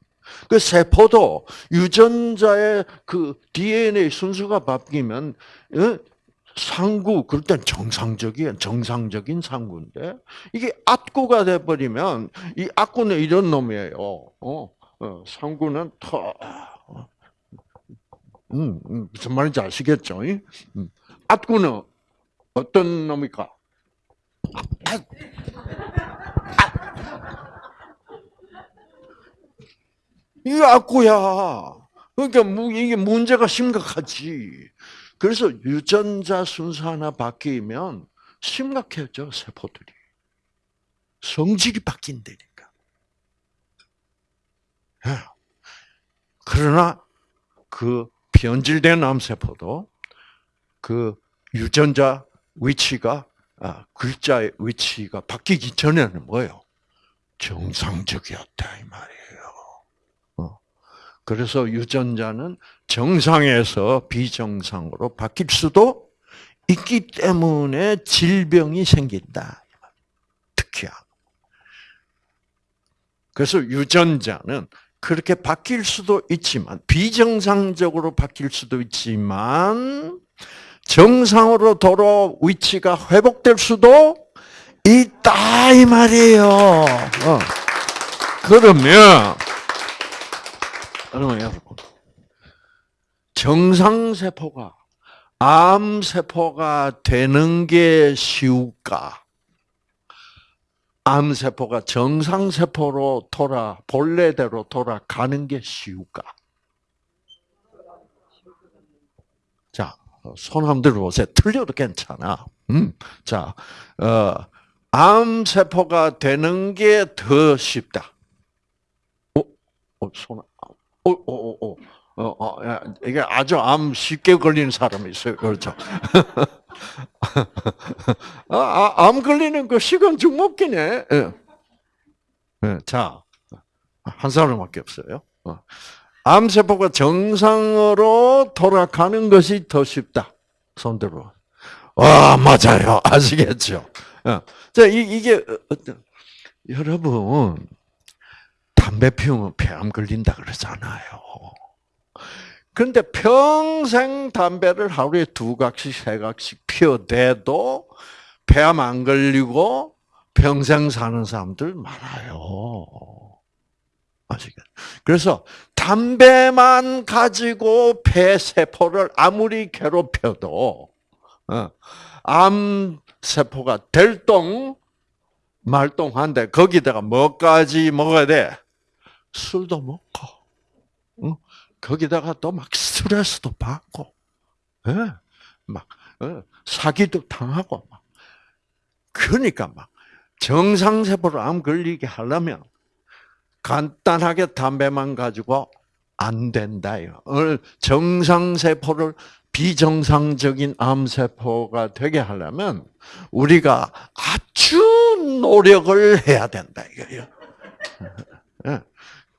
그 세포도 유전자의 그 DNA 순서가 바뀌면 어? 상구 그럴 땐 정상적인 정상적인 상구인데 이게 악구가 돼 버리면 이 악구는 이런 놈이에요. 어, 어 상구는 터 음, 음, 무슨 말인지 아시겠죠? 음. 악구는 어떤 놈입니까? 아, 이게 악구야. 그러니까 이게 문제가 심각하지. 그래서 유전자 순서 하나 바뀌면 심각해져 세포들이. 성질이 바뀐다니까. 예. 그러나 그 변질된 암세포도 그 유전자 위치가 아, 글자의 위치가 바뀌기 전에는 뭐예요? 정상적이었다 이 말이에요. 그래서 유전자는 정상에서 비정상으로 바뀔 수도 있기 때문에 질병이 생긴다. 특히야. 그래서 유전자는 그렇게 바뀔 수도 있지만 비정상적으로 바뀔 수도 있지만 정상으로 돌아 위치가 회복될 수도 있다 이 말이에요. 어. 그러면 여러분, 여러분. 정상 세포가 암 세포가 되는 게 쉬울까? 암 세포가 정상 세포로 돌아, 본래대로 돌아가는 게 쉬울까? 자, 손 한번 들어보세요. 틀려도 괜찮아. 음, 자, 어, 암세포가 되는 게 더 쉽다. 어, 어 손, 어, 어, 어, 어. 어, 어, 이게 아주 암 쉽게 걸리는 사람이 있어요. 그렇죠. 아, 아, 암 걸리는 그 시간 중먹기네. 예. 예, 자, 한 사람밖에 없어요. 어. 암세포가 정상으로 돌아가는 것이 더 쉽다. 손들어. 와, 맞아요. 아시겠죠? 어. 자, 이, 게 어, 여러분, 담배 피우면 폐암 걸린다 그러잖아요. 그런데 평생 담배를 하루에 두 각씩, 세 각씩 피워대도 폐암 안 걸리고 평생 사는 사람들 많아요. 아시겠? 그래서 담배만 가지고 폐세포를 아무리 괴롭혀도 어, 암 세포가 될동 말똥한데 거기다가 뭐까지 먹어야 돼? 술도 먹고, 응? 거기다가 또 막 스트레스도 받고, 예? 막 어? 사기도 당하고, 막. 그러니까 막 정상세포로 암 걸리게 하려면 간단하게 담배만 가지고 안 된다요. 정상세포를 비정상적인 암세포가 되게 하려면 우리가 아주 노력을 해야 된다 이거예요. 예.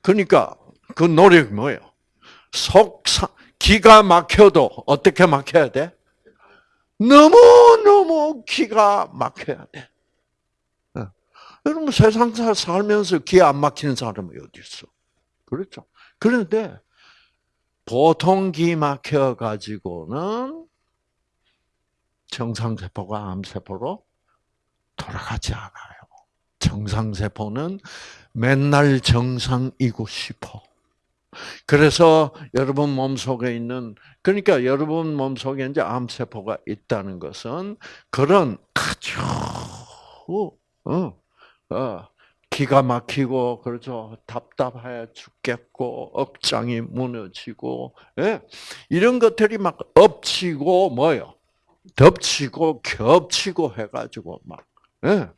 그러니까 그 노력이 뭐예요? 속 기가 막혀도 어떻게 막혀야 돼? 너무 너무 기가 막혀야 돼. 예. 여러분 세상 살면서 기안 막히는 사람이 어디 있어? 그렇죠. 그런데 보통 기 막혀 가지고는 정상세포가 암세포로 돌아가지 않아요. 정상세포는 맨날 정상이고 싶어. 그래서 여러분 몸속에 있는 그러니까 여러분 몸속에 이제 암세포가 있다는 것은 그런 아주 어, 어, 기가 막히고 그렇죠 답답해 죽겠고 억장이 무너지고 예? 이런 것들이 막 엎치고 뭐요 덮치고 겹치고 해가지고 막 예?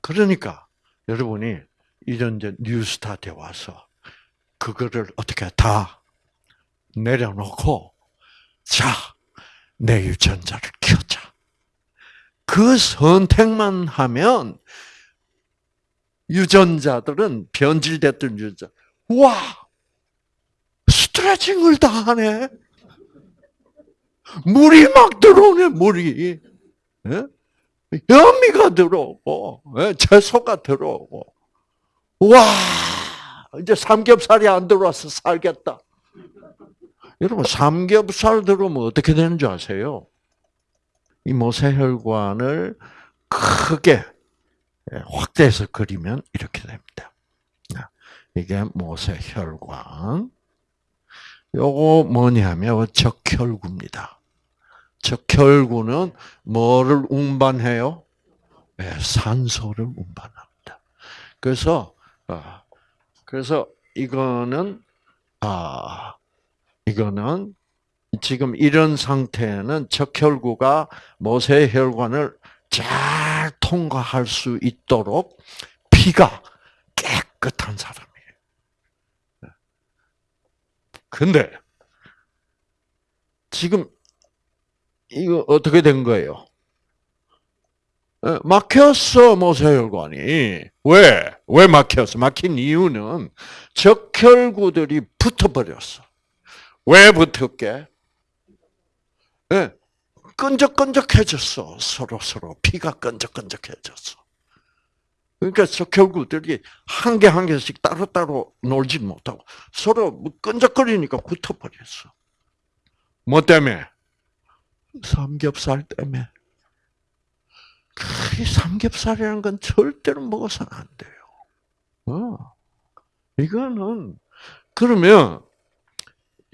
그러니까 여러분이 이런 이제 뉴스타트에 와서 그거를 어떻게 다 내려놓고 자, 내 유전자를. 그 선택만 하면 유전자들은 변질됐던 유전자. 와! 스트레칭을 다 하네. 물이 막 들어오네, 물이. 예? 현미가 들어오고, 예? 채소가 들어오고. 와! 이제 삼겹살이 안 들어와서 살겠다. 여러분, 삼겹살 들어오면 어떻게 되는 줄 아세요? 이 모세혈관을 크게 예, 확대해서 그리면 이렇게 됩니다. 이게 모세혈관. 요거 뭐냐면 적혈구입니다. 적혈구는 뭐를 운반해요? 네, 산소를 운반합니다. 그래서 아, 그래서 이거는 아 이거는 지금 이런 상태는 적혈구가 모세 혈관을 잘 통과할 수 있도록 피가 깨끗한 사람이에요. 근데 지금 이거 어떻게 된 거예요? 막혔어 모세혈관이 왜? 왜 막혔어? 막힌 이유는 적혈구들이 붙어버렸어. 왜 붙었게? 네, 끈적끈적해졌어. 서로 서로 피가 끈적끈적해졌어. 그러니까 적혈구들이 한 개 한 개씩 따로따로 놀지 못하고 서로 뭐 끈적거리니까 붙어버렸어. 뭐 때문에? 삼겹살 때문에. 그 삼겹살이라는 건 절대로 먹어서는 안 돼요. 어. 이거는 그러면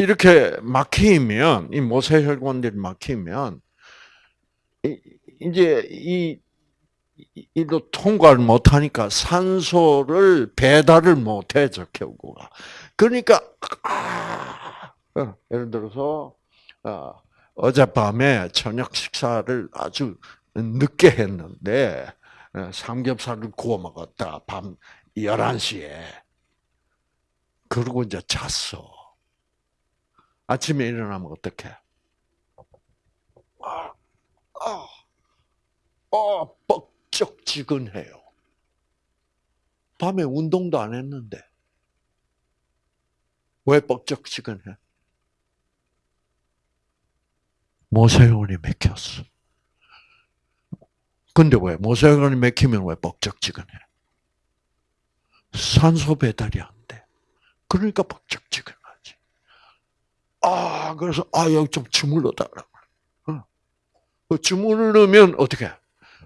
이렇게 막히면 이 모세혈관들이 막히면 이제 이 이로 통과를 못하니까 산소를 배달을 못해 적혈구가. 그러니까 아, 어, 예를 들어서 아, 어젯밤에 저녁 식사를 아주 늦게 했는데 어, 삼겹살을 구워 먹었다. 밤 11시에. 그러고 이제 잤어. 아침에 일어나면 어떡해? 아, 아, 아, 뻑적지근해요. 밤에 운동도 안 했는데. 왜 뻑적지근해? 모세혈관이 맥혔어. 근데 왜? 모세혈관이 맥히면 왜 뻑적지근해? 산소 배달이 안 돼. 그러니까 벅적지근하지. 아, 그래서, 아, 여기 좀 주물러 달라. 어. 주물르면 어떻게?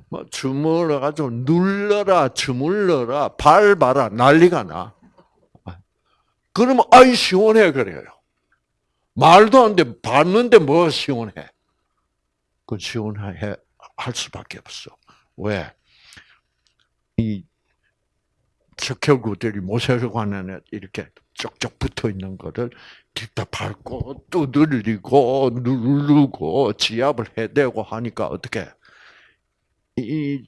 뭐, 주물러가지고 눌러라, 주물러라, 밟아라, 난리가 나. 그러면, 아이, 시원해, 그래요. 말도 안 돼. 밟는데 뭐 시원해. 그 시원해, 할 수밖에 없어. 왜? 이 적혈구들이 모세혈관에 이렇게 쪽쪽 붙어 있는 거를 뒤다 밟고 또 늘리고 누르고 지압을 해대고 하니까 어떻게 이,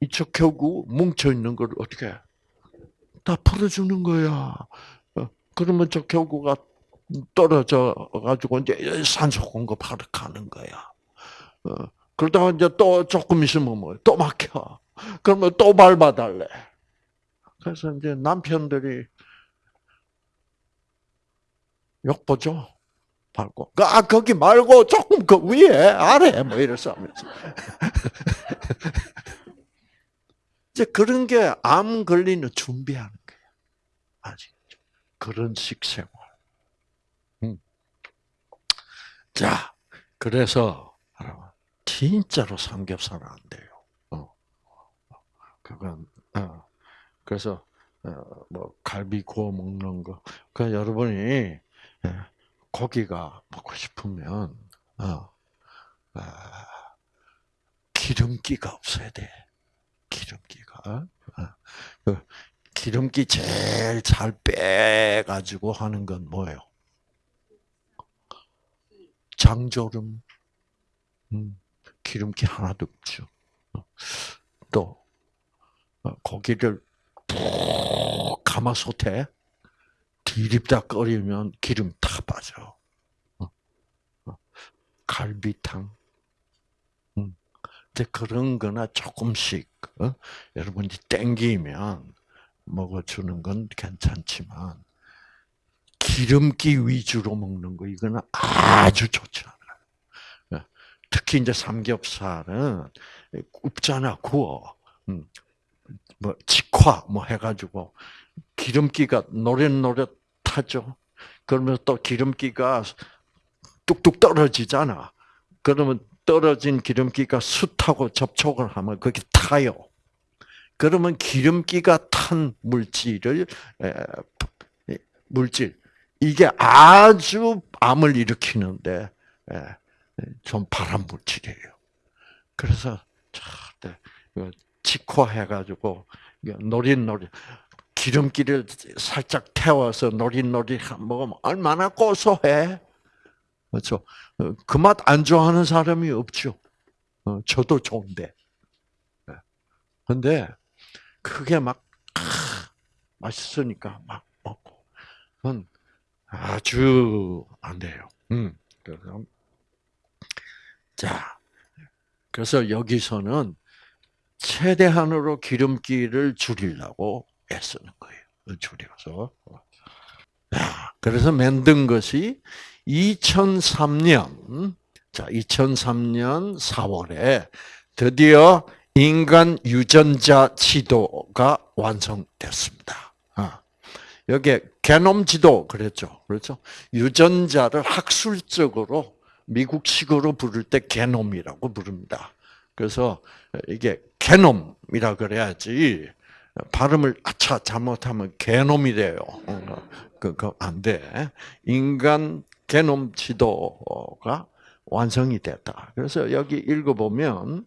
이 적혈구 뭉쳐 있는 걸 어떻게 다 풀어주는 거야. 어, 그러면 적혈구가 떨어져 가지고 이제 산소 공급하러 가는 거야. 어, 그러다가 이제 또 조금 있으면 뭐또 막혀. 그러면 또 밟아달래. 그래서 이제 남편들이 욕보죠. 밟고. 아, 거기 말고 조금 그 위에, 아래, 뭐 이래서 하면서. 이제 그런 게 암 걸리는 준비하는 거예요. 아시겠죠? 그런 식생활. 음. 자, 그래서, 진짜로 삼겹살은 안 돼요. 어. 그건, 어. 그래서, 어, 뭐, 갈비 구워 먹는 거. 그 여러분이, 예, 고기가 먹고 싶으면, 어, 아, 기름기가 없어야 돼. 기름기가. 어, 그 기름기 제일 잘 빼가지고 하는 건 뭐예요? 장조름. 음, 기름기 하나도 없죠. 어, 또, 어, 고기를 푹 가마솥에 디립다 끓이면 기름 다 빠져. 갈비탕. 음. 이제 그런 거나 조금씩, 어? 여러분이 땡기면 먹어주는 건 괜찮지만, 기름기 위주로 먹는 거, 이거는 아주 좋지 않아요. 특히 이제 삼겹살은 굽잖아, 구워. 음. 뭐, 직화, 뭐 해가지고, 기름기가 노릇노릇 하죠? 그러면 또 기름기가 뚝뚝 떨어지잖아. 그러면 떨어진 기름기가 숯하고 접촉을 하면 거기 타요. 그러면 기름기가 탄 물질을 물질 이게 아주 암을 일으키는데 좀 발암 물질이에요. 그래서 직화해가지고 노릇노릇 기름기를 살짝 태워서 노릇노릇 먹으면 얼마나 고소해. 그렇죠. 그 맛 안 좋아하는 사람이 없죠. 어, 저도 좋은데. 근데 그게 막 맛있으니까 막 먹고 아주 안 돼요. 음. 그래서 자, 그래서 여기서는 최대한으로 기름기를 줄이려고 애쓰는 거예요. 줄여서. 그래서 만든 것이 2003년, 자, 2003년 4월에 드디어 인간 유전자 지도가 완성됐습니다. 아, 여기에 게놈 지도 그랬죠. 그렇죠? 유전자를 학술적으로 미국식으로 부를 때 게놈이라고 부릅니다. 그래서 이게 게놈이라 그래야지 발음을 아차 잘못하면 개놈이 돼요. 그거 안 돼. 인간 게놈 지도가 완성이 됐다. 그래서 여기 읽어보면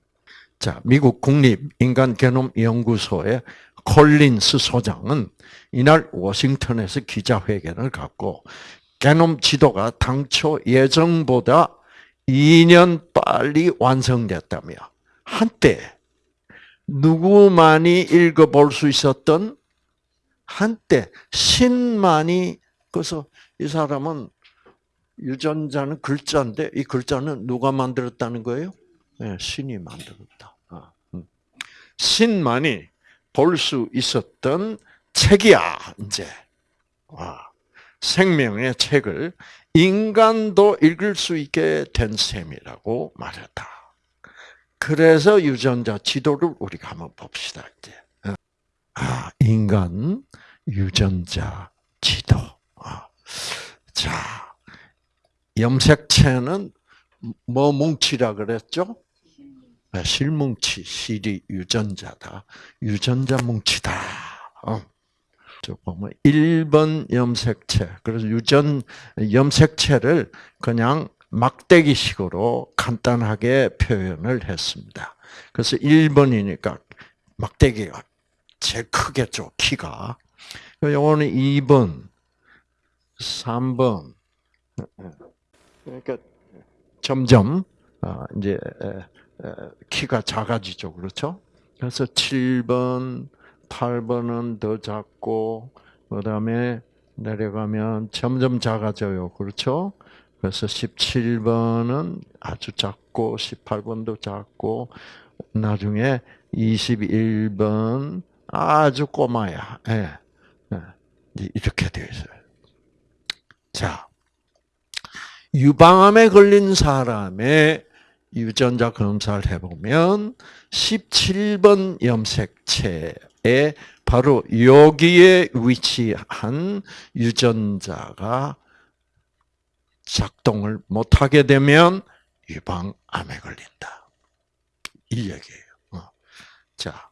자 미국 국립 인간 게놈 연구소의 콜린스 소장은 이날 워싱턴에서 기자회견을 갖고 게놈 지도가 당초 예정보다 2년 빨리 완성됐다며 한때 누구만이 읽어볼 수 있었던 한때 신만이 그래서 이 사람은 유전자는 글자인데 이 글자는 누가 만들었다는 거예요? 네, 신이 만들었다. 아, 음. 신만이 볼 수 있었던 책이야 이제 생명의 책을 인간도 읽을 수 있게 된 셈이라고 말했다. 그래서 유전자 지도를 우리가 한번 봅시다 이제. 아 인간 유전자 지도. 아, 자, 염색체는 뭐 뭉치라 그랬죠? 네, 실뭉치, 실이 유전자다. 유전자 뭉치다. 어. 저 보면 1번 염색체. 그래서 유전 염색체를 그냥 막대기식으로 간단하게 표현을 했습니다. 그래서 1번이니까 막대기가 제일 크겠죠, 키가. 요거는 2번, 3번. 그러니까 점점 아, 이제 키가 작아지죠, 그렇죠? 그래서 7번, 8번은 더 작고 그다음에 내려가면 점점 작아져요, 그렇죠? 그래서 17번은 아주 작고 18번도 작고 나중에 21번 아주 꼬마야. 예. 예. 이렇게 되어 있어요. 자, 유방암에 걸린 사람의 유전자 검사를 해보면 17번 염색체에 바로 여기에 위치한 유전자가 작동을 못하게 되면 유방 암에 걸린다. 이 얘기예요. 어. 자,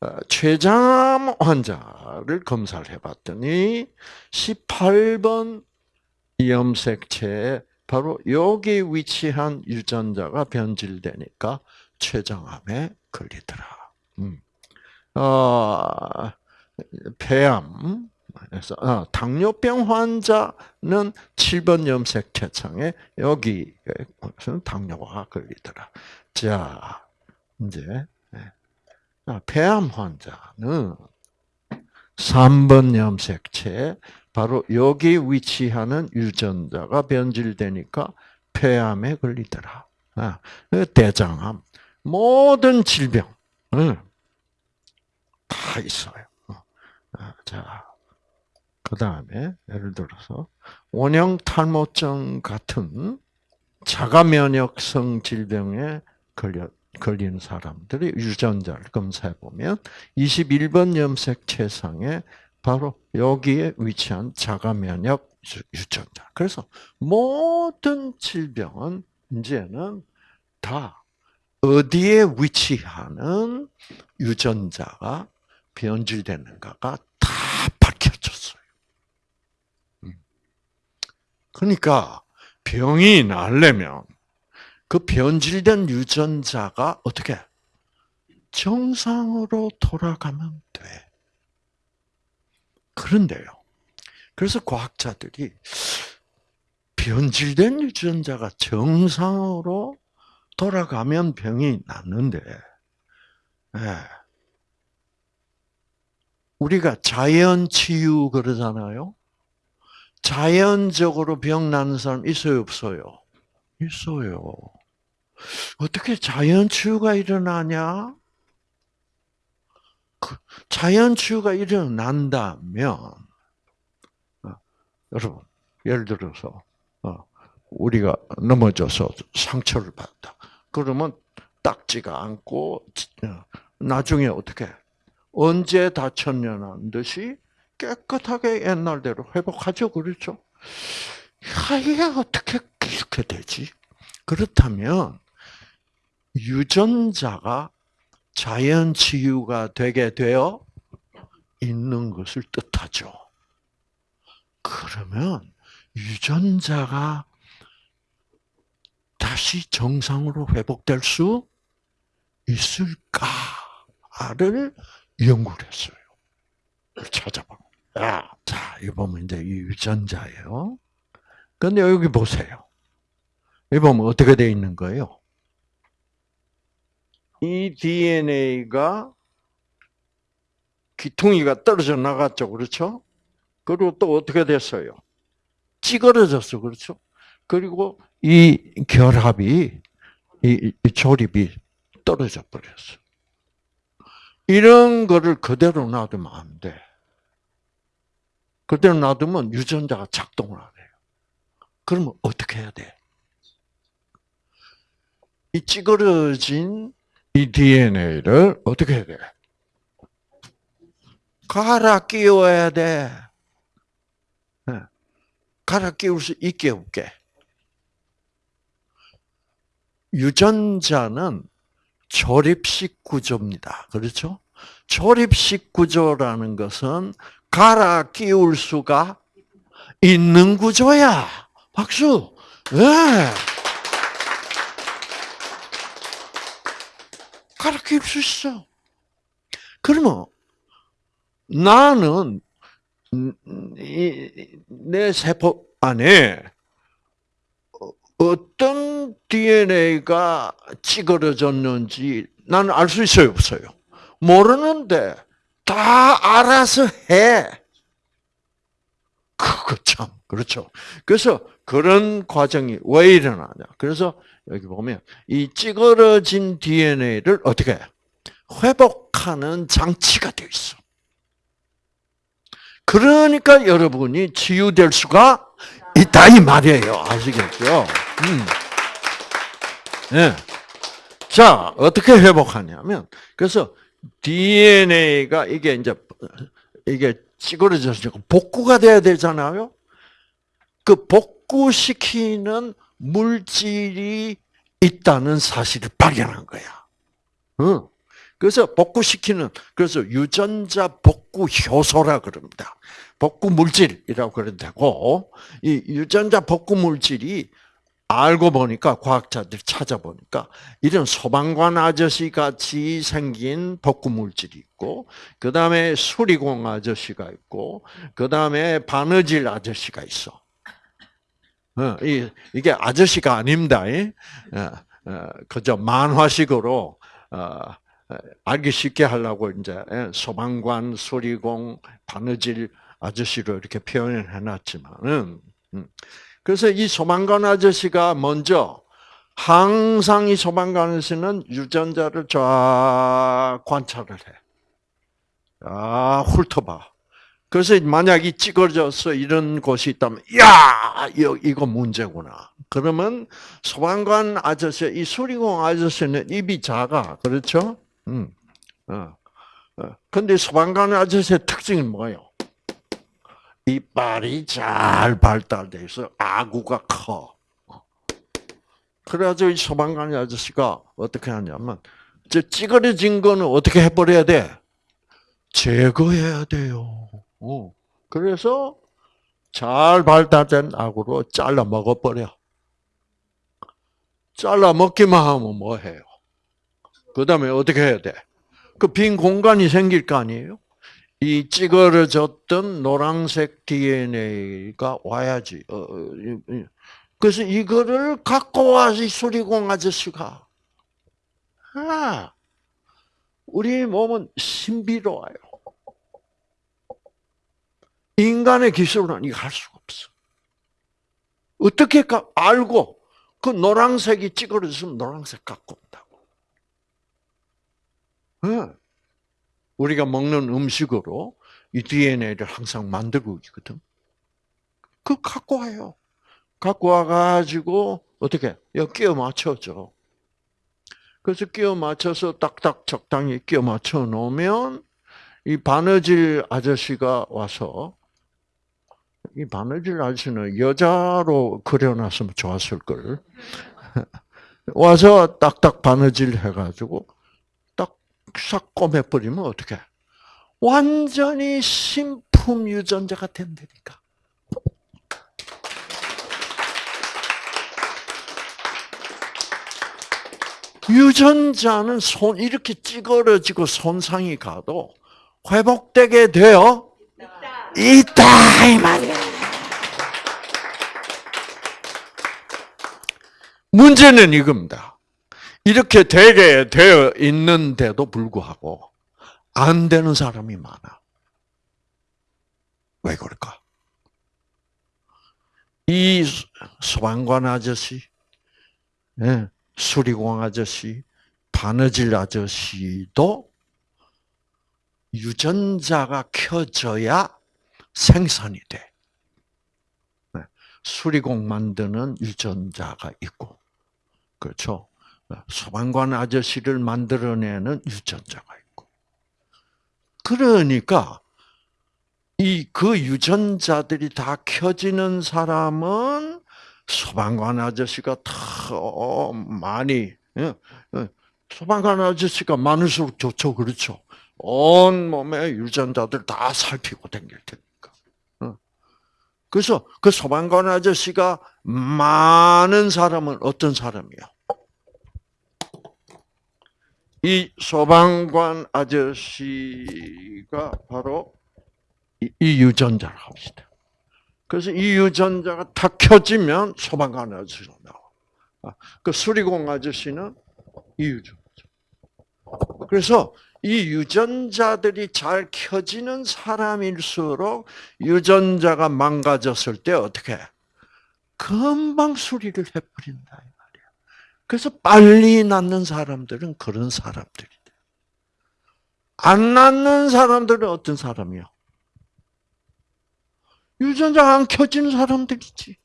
어, 췌장암 환자를 검사를 해봤더니 18번 염색체에 바로 여기 위치한 유전자가 변질되니까 췌장암에 걸리더라. 음. 어, 폐암, 그래서 어, 당뇨병 환자는 7번 염색체창에 여기 당뇨가 걸리더라. 자, 이제 아, 폐암 환자는 3번 염색체 바로 여기 위치하는 유전자가 변질되니까 폐암에 걸리더라. 아, 그 대장암 모든 질병 다 있어요. 어. 아, 자, 그 다음에 예를 들어서 원형 탈모증 같은 자가 면역성 질병에 걸려 걸리는 사람들이 유전자를 검사해 보면 21번 염색체상에 바로 여기에 위치한 자가 면역 유전자. 그래서 모든 질병은 이제는 다 어디에 위치하는 유전자가 변질되는가가 다 밝혀졌어요. 음. 그러니까 병이 나려면 그 변질된 유전자가 어떻게 정상으로 돌아가면 돼. 그런데요. 그래서 과학자들이 변질된 유전자가 정상으로 돌아가면 병이 낫는데, 네. 우리가 자연 치유 그러잖아요. 자연적으로 병 나는 사람 있어요, 없어요? 있어요. 어떻게 자연 치유가 일어나냐? 그 자연 치유가 일어난다면, 어, 여러분, 예를 들어서, 어, 우리가 넘어져서 상처를 받다. 그러면 닦지가 않고, 어, 나중에 어떻게, 언제 다쳤냐는 듯이 깨끗하게 옛날대로 회복하죠. 그렇죠? 야, 이게 어떻게 이렇게 되지? 그렇다면, 유전자가 자연 치유가 되게 되어 있는 것을 뜻하죠. 그러면 유전자가 다시 정상으로 회복될 수 있을까를 연구를 했어요. 찾아봐. 야, 자, 이거 보면 이제 유전자예요. 근데 여기 보세요. 여기 보면 어떻게 되어 있는 거예요? 이 DNA가 귀퉁이가 떨어져 나갔죠. 그렇죠? 그리고 또 어떻게 됐어요? 찌그러졌어. 그렇죠? 그리고 이 결합이, 이, 이 조립이 떨어져 버렸어. 이런 거를 그대로 놔두면 안 돼. 그대로 놔두면 유전자가 작동을 안 해요. 그러면 어떻게 해야 돼? 이 찌그러진 이 DNA를 어떻게 해야 돼? 갈아 끼워야 돼. 네. 갈아 끼울 수 있게 없게. 유전자는 조립식 구조입니다. 그렇죠? 조립식 구조라는 것은 갈아 끼울 수가 있는 구조야. 박수. 네. 갈아 끼울 수 있어. 그러면 나는 내 세포 안에 어떤 DNA가 찌그러졌는지 나는 알 수 있어요, 없어요? 모르는데 다 알아서 해. 그거 참 그렇죠. 그래서 그런 과정이 왜 일어나냐? 그래서 여기 보면 이 찌그러진 DNA를 어떻게 회복하는 장치가 되어 있어. 그러니까 여러분이 치유될 수가 있다 이 말이에요. 아시겠죠? 음. 네. 자 어떻게 회복하냐면 그래서 DNA가 이게 이제 이게 찌그러져서 복구가 돼야 되잖아요. 그 복구시키는 물질이 있다는 사실을 발견한 거야. 응. 그래서 복구시키는 그래서 유전자 복구 효소라 그럽니다. 복구 물질이라고 그래도 되고 이 유전자 복구 물질이 알고 보니까 과학자들이 찾아보니까 이런 소방관 아저씨 같이 생긴 복구 물질이 있고 그 다음에 수리공 아저씨가 있고 그 다음에 바느질 아저씨가 있어. 어, 이게 아저씨가 아닙니다. 어, 어, 그저 만화식으로 알기 쉽게 하려고 이제 소방관, 수리공, 바느질 아저씨로 이렇게 표현을 해놨지만은. 음. 그래서 이 소방관 아저씨가 먼저 항상 이 소방관 아저씨는 유전자를 쫙 관찰을 해. 아, 훑어봐. 그래서 만약에 찌그러져서 이런 곳이 있다면, 야, 이거 문제구나. 그러면 소방관 아저씨, 이 수리공 아저씨는 입이 작아, 그렇죠? 음, 어, 어. 근데 소방관 아저씨의 특징은 뭐예요? 이빨이 잘 발달돼 있어. 아구가 커. 그래가지고 이 소방관 아저씨가 어떻게 하냐면, 저 찌그러진 거는 어떻게 해버려야 돼? 제거해야 돼요. 어. 그래서 잘 발달된 아구로 잘라 먹어버려. 잘라 먹기만 하면 뭐 해요? 그 다음에 어떻게 해야 돼? 그 빈 공간이 생길 거 아니에요? 이 찌그러졌던 노란색 DNA가 와야지. 어, 어, 그래서 이거를 갖고 와서 수리공 아저씨가. 아, 우리 몸은 신비로워요. 인간의 기술은 이거 할 수가 없어. 어떻게 알고 그 노란색이 찌그러졌으면 노란색 갖고 온다고. 네. 우리가 먹는 음식으로 이 DNA를 항상 만들고 있거든. 그 갖고 와요. 갖고 와가지고 어떻게 여기 끼워 맞춰줘. 그래서 끼워 맞춰서 딱딱 적당히 끼워 맞춰 놓으면 이 바느질 아저씨가 와서 이 바느질 아저씨는 여자로 그려놨으면 좋았을 걸. 와서 딱딱 바느질 해가지고 싹 꼬매버리면 어떻게? 완전히 신품 유전자가 된다니까. 유전자는 손 이렇게 찌그러지고 손상이 가도 회복되게 되어 있다 이 말이야. 문제는 이겁니다. 이렇게 되게 되어 있는데도 불구하고 안 되는 사람이 많아. 왜 그럴까? 이 소방관 아저씨, 예, 수리공 아저씨, 바느질 아저씨도 유전자가 켜져야 생산이 돼. 네, 수리공 만드는 유전자가 있고, 그렇죠? 소방관 아저씨를 만들어내는 유전자가 있고. 그러니까 이 그 유전자들이 다 켜지는 사람은 소방관 아저씨가 더 많이 예, 예. 소방관 아저씨가 많을수록 좋죠, 그렇죠? 온 몸의 유전자들 다 살피고 다닐 테니까. 어. 그래서 그 소방관 아저씨가 많은 사람은 어떤 사람이야? 이 소방관 아저씨가 바로 이, 이 유전자를 합시다. 그래서 이 유전자가 다 켜지면 소방관 아저씨가 나와. 아, 그 수리공 아저씨는 이 유전자. 그래서 이 유전자들이 잘 켜지는 사람일수록 유전자가 망가졌을 때 어떻게 해? 금방 수리를 해버린다. 그래서 빨리 낫는 사람들은 그런 사람들이 돼. 안 낫는 사람들은 어떤 사람이요? 유전자가 안 켜지는 사람들이지.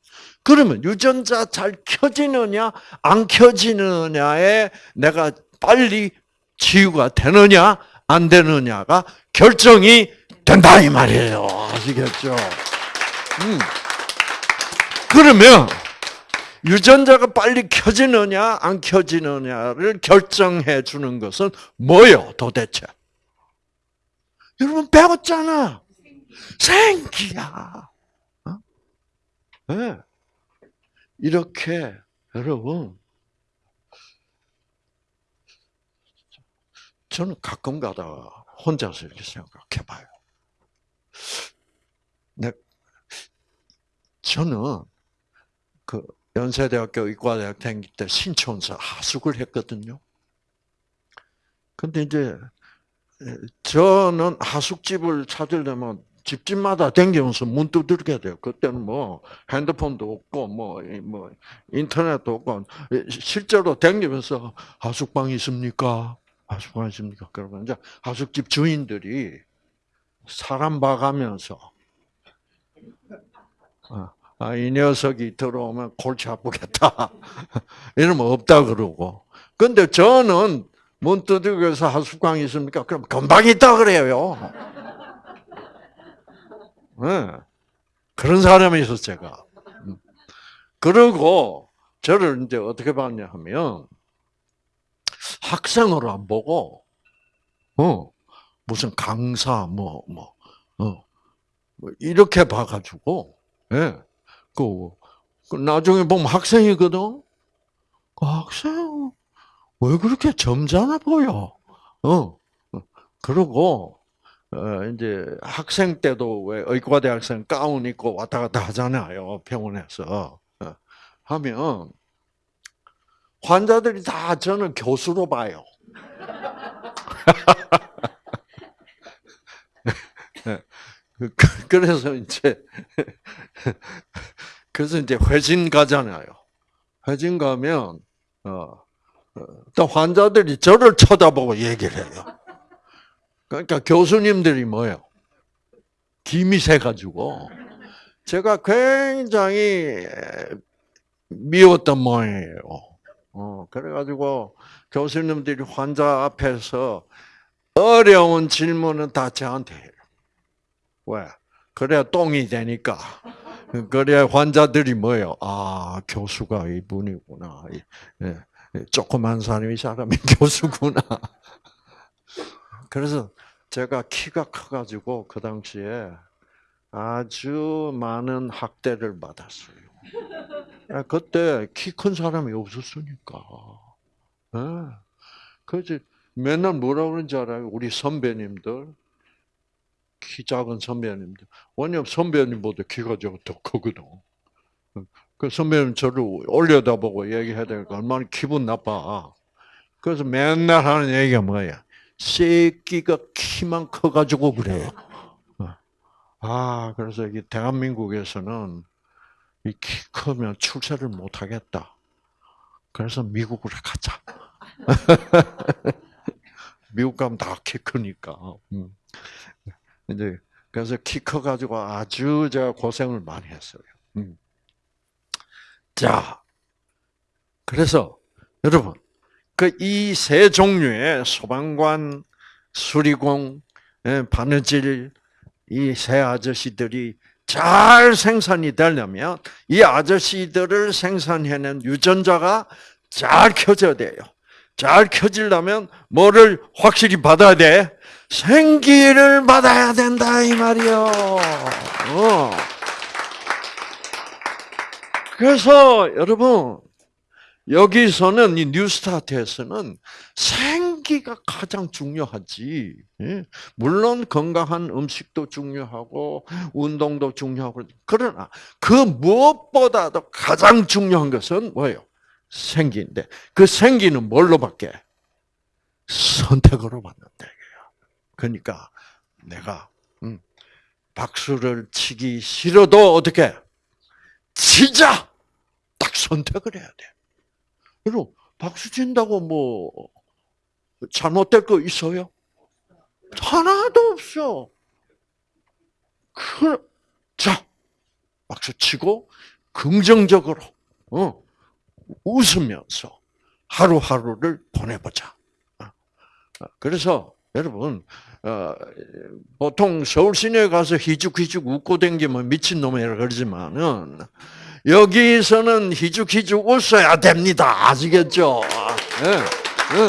그러면 유전자 잘 켜지느냐 안 켜지느냐에 내가 빨리 치유가 되느냐 안 되느냐가 결정이 된다 이 말이에요. 아시겠죠? 음. 그러면 유전자가 빨리 켜지느냐 안 켜지느냐를 결정해 주는 것은 뭐요 도대체? 여러분 배웠잖아. 생기야. 어? 네. 이렇게 여러분 저는 가끔 가다가 혼자서 이렇게 생각해 봐요. 네, 저는 그 연세대학교 의과대학 다닐 때 신촌서 하숙을 했거든요. 근데 이제 저는 하숙집을 찾으려면 집집마다 댕기면서 문 두드려야 돼요. 그때는 뭐 핸드폰도 없고 뭐, 뭐 인터넷도 없고 실제로 댕기면서 하숙방 있습니까? 하숙방 있습니까? 그러면 이제 하숙집 주인들이 사람 봐가면서 어, 아, 이 녀석이 들어오면 골치 아프겠다. 이러면 없다 그러고. 근데 저는 문 두드려서 하숙방 있습니까? 그럼 금방 있다 그래요. 네. 그런 사람이 있었어, 제가. 음. 그리고 저를 이제 어떻게 봤냐 하면, 학생으로 안 보고, 어, 무슨 강사, 뭐, 뭐, 어, 뭐 이렇게 봐가지고, 예, 네. 그, 그, 나중에 보면 학생이거든? 그 학생, 왜 그렇게 점잖아 보여? 어, 어. 그러고, 어, 이제 학생 때도 왜 의과대 학생 가운 입고 왔다 갔다 하잖아요 병원에서 어, 하면 환자들이 다 저는 교수로 봐요. 그, 그래서 이제 그래서 이제 회진 가잖아요. 회진 가면 어, 또 환자들이 저를 쳐다보고 얘기를 해요. 그러니까 교수님들이 뭐요? 김이 새 가지고 제가 굉장히 미웠던 모양이에요. 어, 그래가지고 교수님들이 환자 앞에서 어려운 질문은 다 저한테 해요. 왜? 그래야 똥이 되니까. 그래야 환자들이 뭐예요? 아, 교수가 이분이구나. 예, 조그만 사람이 사람이 교수구나. 그래서 제가 키가 커가지고 그 당시에 아주 많은 학대를 받았어요. 아, 그때 키 큰 사람이 없었으니까. 네. 그래서 맨날 뭐라 그러는지 알아요? 우리 선배님들, 키 작은 선배님들. 왜냐면 선배님보다 키가 더 크거든. 그 선배님 저를 올려다보고 얘기해야 되니까 얼마나 기분 나빠. 그래서 맨날 하는 얘기가 뭐야? 새끼가 키만 커가지고 그래요. 아, 그래서 이 대한민국에서는 이 키 크면 출세를 못 하겠다. 그래서 미국으로 가자. 미국 가면 다 키 크니까. 음. 이제 그래서 키 커가지고 아주 제가 고생을 많이 했어요. 음. 자, 그래서 여러분 그 이 세 종류의 소방관, 수리공, 예, 바느질 이새 아저씨들이 잘 생산이 되려면 이 아저씨들을 생산해낸 유전자가 잘 켜져야 돼요. 잘 켜지려면 뭐를 확실히 받아야 돼? 생기를 받아야 된다 이 말이요. 어. 그래서 여러분 여기서는 이 뉴스타트에서는 생기가 가장 중요하지. 예? 물론 건강한 음식도 중요하고 운동도 중요하고 그러나 그 무엇보다도 가장 중요한 것은 뭐예요? 생기인데 그 생기는 뭘로 받게? 선택으로 이거야. 그러니까 내가 음, 박수를 치기 싫어도 어떻게 치자 딱 선택을 해야 돼. 그리고 박수 친다고 뭐 잘못될 거 있어요? 하나도 없어. 그, 자, 박수 치고 긍정적으로 어, 웃으면서 하루하루를 보내보자. 어, 어, 그래서 여러분 어, 보통 서울 시내에 가서 희죽희죽 웃고 댕기면 미친 놈이라 그러지만은 여기서는 희죽희죽 웃어야 됩니다. 아시겠죠? 네, 네.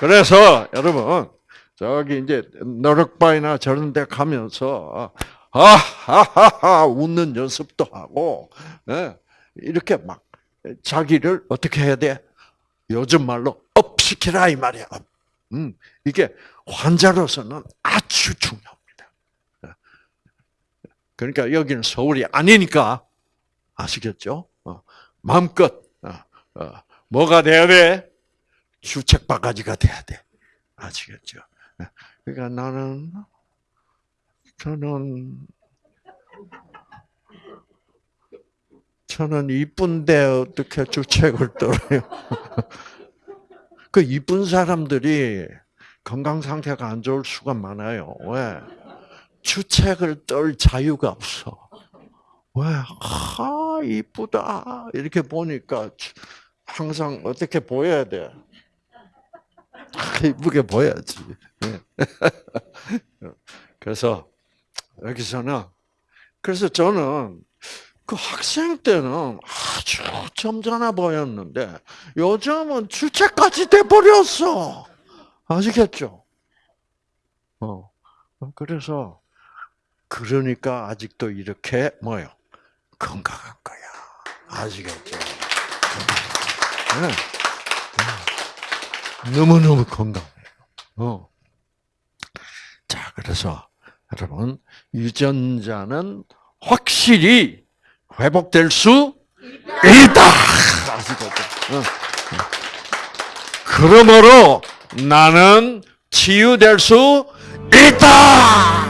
그래서 여러분 저기 이제 너럭바이나 저런 데 가면서 하하하하 웃는 연습도 하고 예, 이렇게 막 자기를 어떻게 해야 돼? 요즘 말로 업시키라 이 말이야. 음, 이게 환자로서는 아주 중요합니다. 예. 그러니까 여기는 서울이 아니니까 아시겠죠? 어, 마음껏 어, 어, 뭐가 돼야 돼? 주책 바가지가 돼야 돼. 아시겠죠? 그러니까 나는 저는 저는 이쁜데 어떻게 주책을 떨어요? 그 이쁜 사람들이 건강 상태가 안 좋을 수가 많아요. 왜? 주책을 떨 자유가 없어. 왜? 아, 이쁘다. 이렇게 보니까 항상 어떻게 보여야 돼? 이쁘게 보여야지. 예. 그래서 여기서는 그래서 저는 그 학생 때는 아주 점잖아 보였는데 요즘은 주체까지 돼 버렸어. 아시겠죠? 어. 그래서 그러니까 아직도 이렇게 뭐요? 건강한 거야. 아시겠죠? 네. 너무너무 건강해요. 어. 자, 그래서 여러분, 유전자는 확실히 회복될 수 있다. 그러므로 나는 치유될 수 있다.